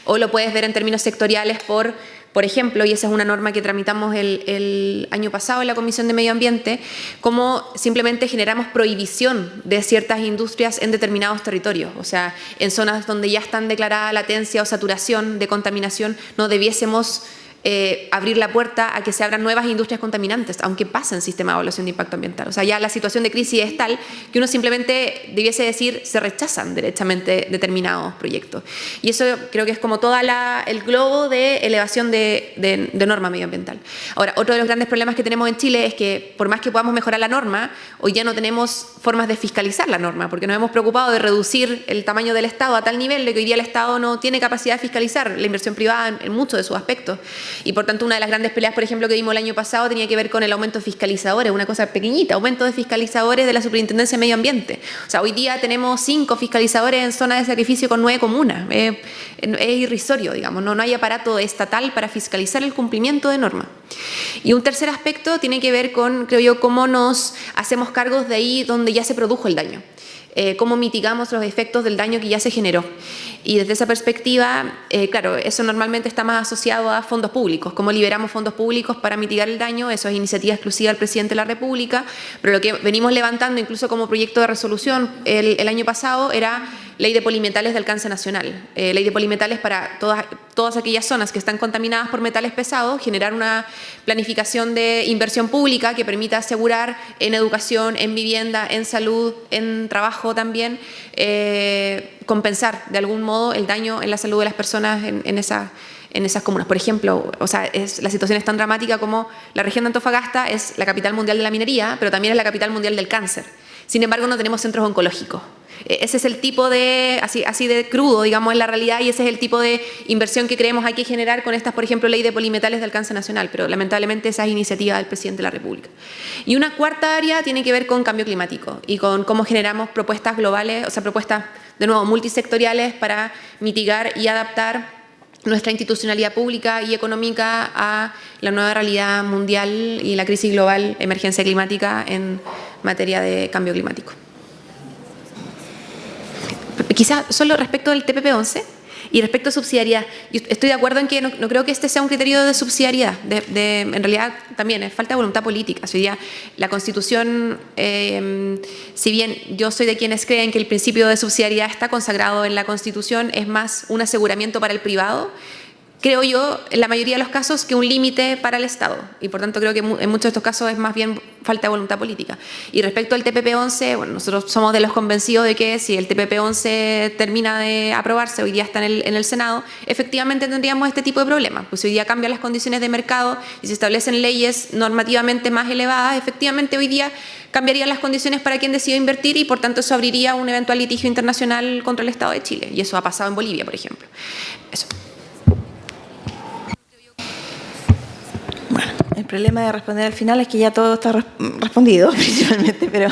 O lo puedes ver en términos sectoriales por por ejemplo, y esa es una norma que tramitamos el, el, año pasado en la Comisión de Medio Ambiente, cómo simplemente generamos prohibición de ciertas industrias en determinados territorios. O sea, en zonas donde ya están declarada latencia o saturación de contaminación, no debiésemos eh, abrir la puerta a que se abran nuevas industrias contaminantes, aunque pasa en sistema de evaluación de impacto ambiental. O sea, ya la situación de crisis es tal que uno simplemente debiese decir se rechazan derechamente determinados proyectos. Y eso creo que es como todo el globo de elevación de, norma medioambiental. Ahora, otro de los grandes problemas que tenemos en Chile es que por más que podamos mejorar la norma, hoy ya no tenemos formas de fiscalizar la norma, porque nos hemos preocupado de reducir el tamaño del Estado a tal nivel de que hoy día el Estado no tiene capacidad de fiscalizar la inversión privada en muchos de sus aspectos. Y por tanto, una de las grandes peleas, por ejemplo, que vimos el año pasado tenía que ver con el aumento de fiscalizadores, una cosa pequeñita, aumento de fiscalizadores de la Superintendencia de Medio Ambiente. O sea, hoy día tenemos cinco fiscalizadores en zona de sacrificio con nueve comunas. es irrisorio, digamos, no, no hay aparato estatal para fiscalizar el cumplimiento de normas. Y un tercer aspecto tiene que ver con, creo yo, cómo nos hacemos cargos de ahí donde ya se produjo el daño. Eh, cómo mitigamos los efectos del daño que ya se generó. Y desde esa perspectiva, eh, claro, eso normalmente está más asociado a fondos públicos, cómo liberamos fondos públicos para mitigar el daño, eso es iniciativa exclusiva del presidente de la República, pero lo que venimos levantando incluso como proyecto de resolución el, el año pasado era ley de polimetales de alcance nacional, eh, ley de polimetales para todas, aquellas zonas que están contaminadas por metales pesados, generar una planificación de inversión pública que permita asegurar en educación, en vivienda, en salud, en trabajo también, eh, compensar de algún modo el daño en la salud de las personas en, en esa en esas comunas. Por ejemplo, o sea, la situación es tan dramática como la región de Antofagasta es la capital mundial de la minería, pero también es la capital mundial del cáncer. Sin embargo, no tenemos centros oncológicos. E, ese es el tipo de, así, así de crudo, digamos, en la realidad, y ese es el tipo de inversión que creemos hay que generar con estas, por ejemplo, ley de polimetales de alcance nacional, pero lamentablemente esa es iniciativa del presidente de la República. Y una cuarta área tiene que ver con cambio climático y con cómo generamos propuestas globales, o sea, propuestas, de nuevo, multisectoriales para mitigar y adaptar nuestra institucionalidad pública y económica a la nueva realidad mundial y la crisis global, emergencia climática en materia de cambio climático. Quizás solo respecto del TPP-11 y respecto a subsidiariedad. estoy de acuerdo en que no, creo que este sea un criterio de subsidiariedad. En realidad también es falta de voluntad política. Hoy día la Constitución, eh, si bien yo soy de quienes creen que el principio de subsidiariedad está consagrado en la Constitución, es más un aseguramiento para el privado creo yo, en la mayoría de los casos, que un límite para el Estado. Y por tanto creo que en muchos de estos casos es más bien falta de voluntad política. Y respecto al TPP-11, bueno, nosotros somos de los convencidos de que si el TPP-11 termina de aprobarse, hoy día está en el, en el, Senado, efectivamente tendríamos este tipo de problemas. Pues hoy día cambian las condiciones de mercado y se establecen leyes normativamente más elevadas, efectivamente hoy día cambiarían las condiciones para quien decida invertir y por tanto eso abriría un eventual litigio internacional contra el Estado de Chile. Y eso ha pasado en Bolivia, por ejemplo. Eso. El problema de responder al final es que ya todo está respondido [laughs] principalmente, pero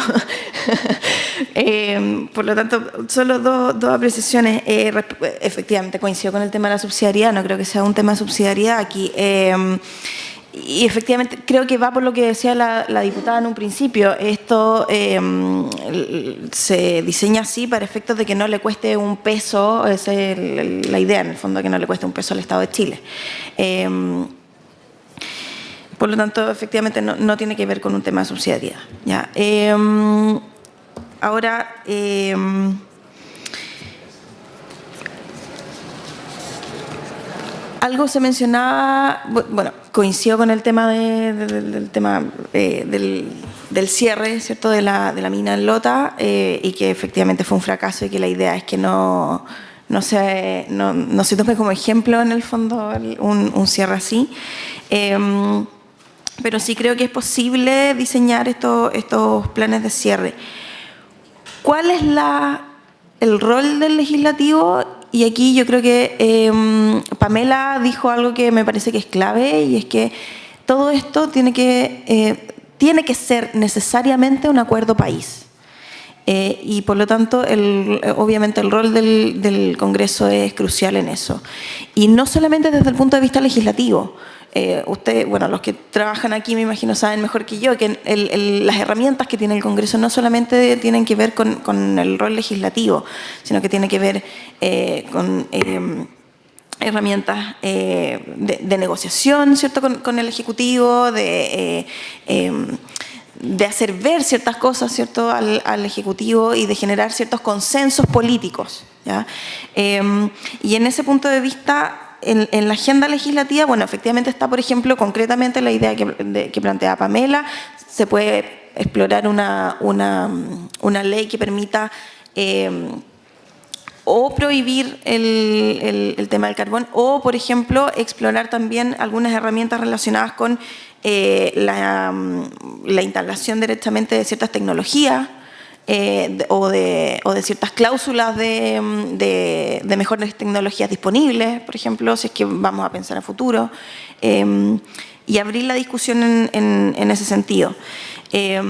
[laughs] eh, por lo tanto, solo dos, apreciaciones. Eh, efectivamente, coincido con el tema de la subsidiariedad, no creo que sea un tema de subsidiariedad aquí. Eh, y efectivamente creo que va por lo que decía la, diputada en un principio. Esto se diseña así para efectos de que no le cueste un peso, esa es la idea en el fondo, que no le cueste un peso al Estado de Chile. Por lo tanto, efectivamente, no, tiene que ver con un tema de subsidiariedad. ¿ya? Em, ahora, em, algo se mencionaba, bueno, coincido con el tema, del, tema eh, del, cierre, ¿cierto?, de la, mina en Lota eh, y que efectivamente fue un fracaso y que la idea es que no, no, se, no, se tome como ejemplo en el fondo un, cierre así. Em, pero sí creo que es posible diseñar estos, estos planes de cierre. ¿Cuál es la, el rol del legislativo? Y aquí yo creo que em, Pamela dijo algo que me parece que es clave y es que todo esto tiene que, eh, tiene que ser necesariamente un acuerdo país. Eh, y por lo tanto, el, obviamente el rol del, del Congreso es crucial en eso. Y no solamente desde el punto de vista legislativo, eh, ustedes, bueno, los que trabajan aquí me imagino saben mejor que yo que las herramientas que tiene el Congreso no solamente tienen que ver con, el rol legislativo, sino que tiene que ver eh, con eh, herramientas de, negociación, ¿cierto?, con, el Ejecutivo, de de hacer ver ciertas cosas ¿cierto? Al, Ejecutivo y de generar ciertos consensos políticos. ¿ya? y en ese punto de vista, en, la agenda legislativa, bueno, efectivamente está, por ejemplo, concretamente la idea que, plantea Pamela, se puede explorar una, una, ley que permita eh, o prohibir el, tema del carbón o, por ejemplo, explorar también algunas herramientas relacionadas con eh, la, instalación directamente de ciertas tecnologías eh, o, de, o de ciertas cláusulas de, mm, de- de mejores tecnologías disponibles, por ejemplo, si es que vamos a pensar en futuro, eh, y abrir la discusión en, en- en ese sentido. Eh,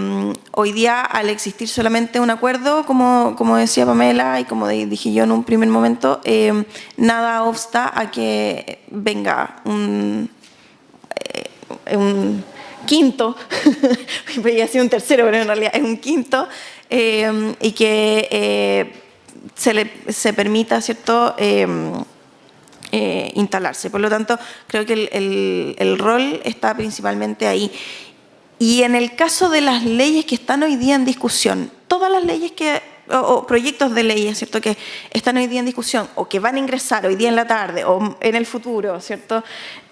hoy día, al existir solamente un acuerdo, como, como decía Pamela y como di- dije yo en un primer momento, eh, nada obsta a que venga un, eh, un quinto, [laughs] podría ser un tercero, pero en realidad es un quinto, eh, y que eh, se, le, se permita, ¿cierto?, eh, eh, instalarse. Por lo tanto, creo que el, el- rol está principalmente ahí. Y en el caso de las leyes que están hoy día en discusión, todas las leyes que o, proyectos de leyes, ¿cierto?, que están hoy día en discusión o que van a ingresar hoy día en la tarde o en el futuro, ¿cierto?,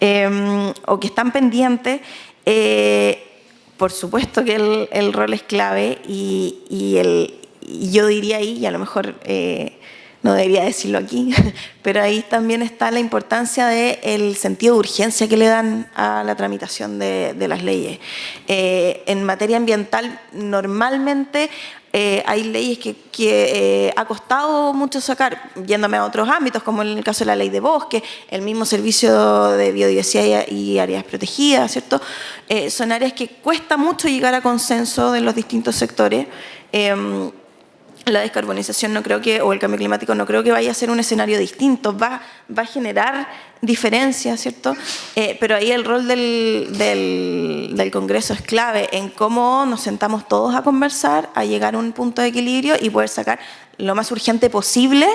Eh, o que están pendientes, eh, por supuesto que el, rol es clave y, el, y yo diría ahí, y a lo mejor eh, no debería decirlo aquí, [laughs] pero ahí también está la importancia del sentido de urgencia que le dan a la tramitación de, de las leyes. Eh, en materia ambiental, normalmente eh, hay leyes que, eh, ha costado mucho sacar, yéndome a otros ámbitos, como en el caso de la ley de bosque, el mismo servicio de biodiversidad y áreas protegidas, ¿cierto? Eh, son áreas que cuesta mucho llegar a consenso de los distintos sectores. La descarbonización no creo que, o el cambio climático no creo que vaya a ser un escenario distinto, va, va a generar diferencias, ¿cierto? Eh, pero ahí el rol del, del, del Congreso es clave en cómo nos sentamos todos a conversar, a llegar a un punto de equilibrio y poder sacar lo más urgente posible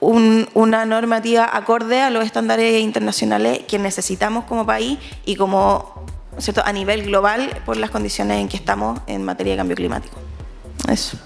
un- una normativa acorde a los estándares internacionales que necesitamos como país y como ¿cierto? a nivel global por las condiciones en que estamos en materia de cambio climático. Eso.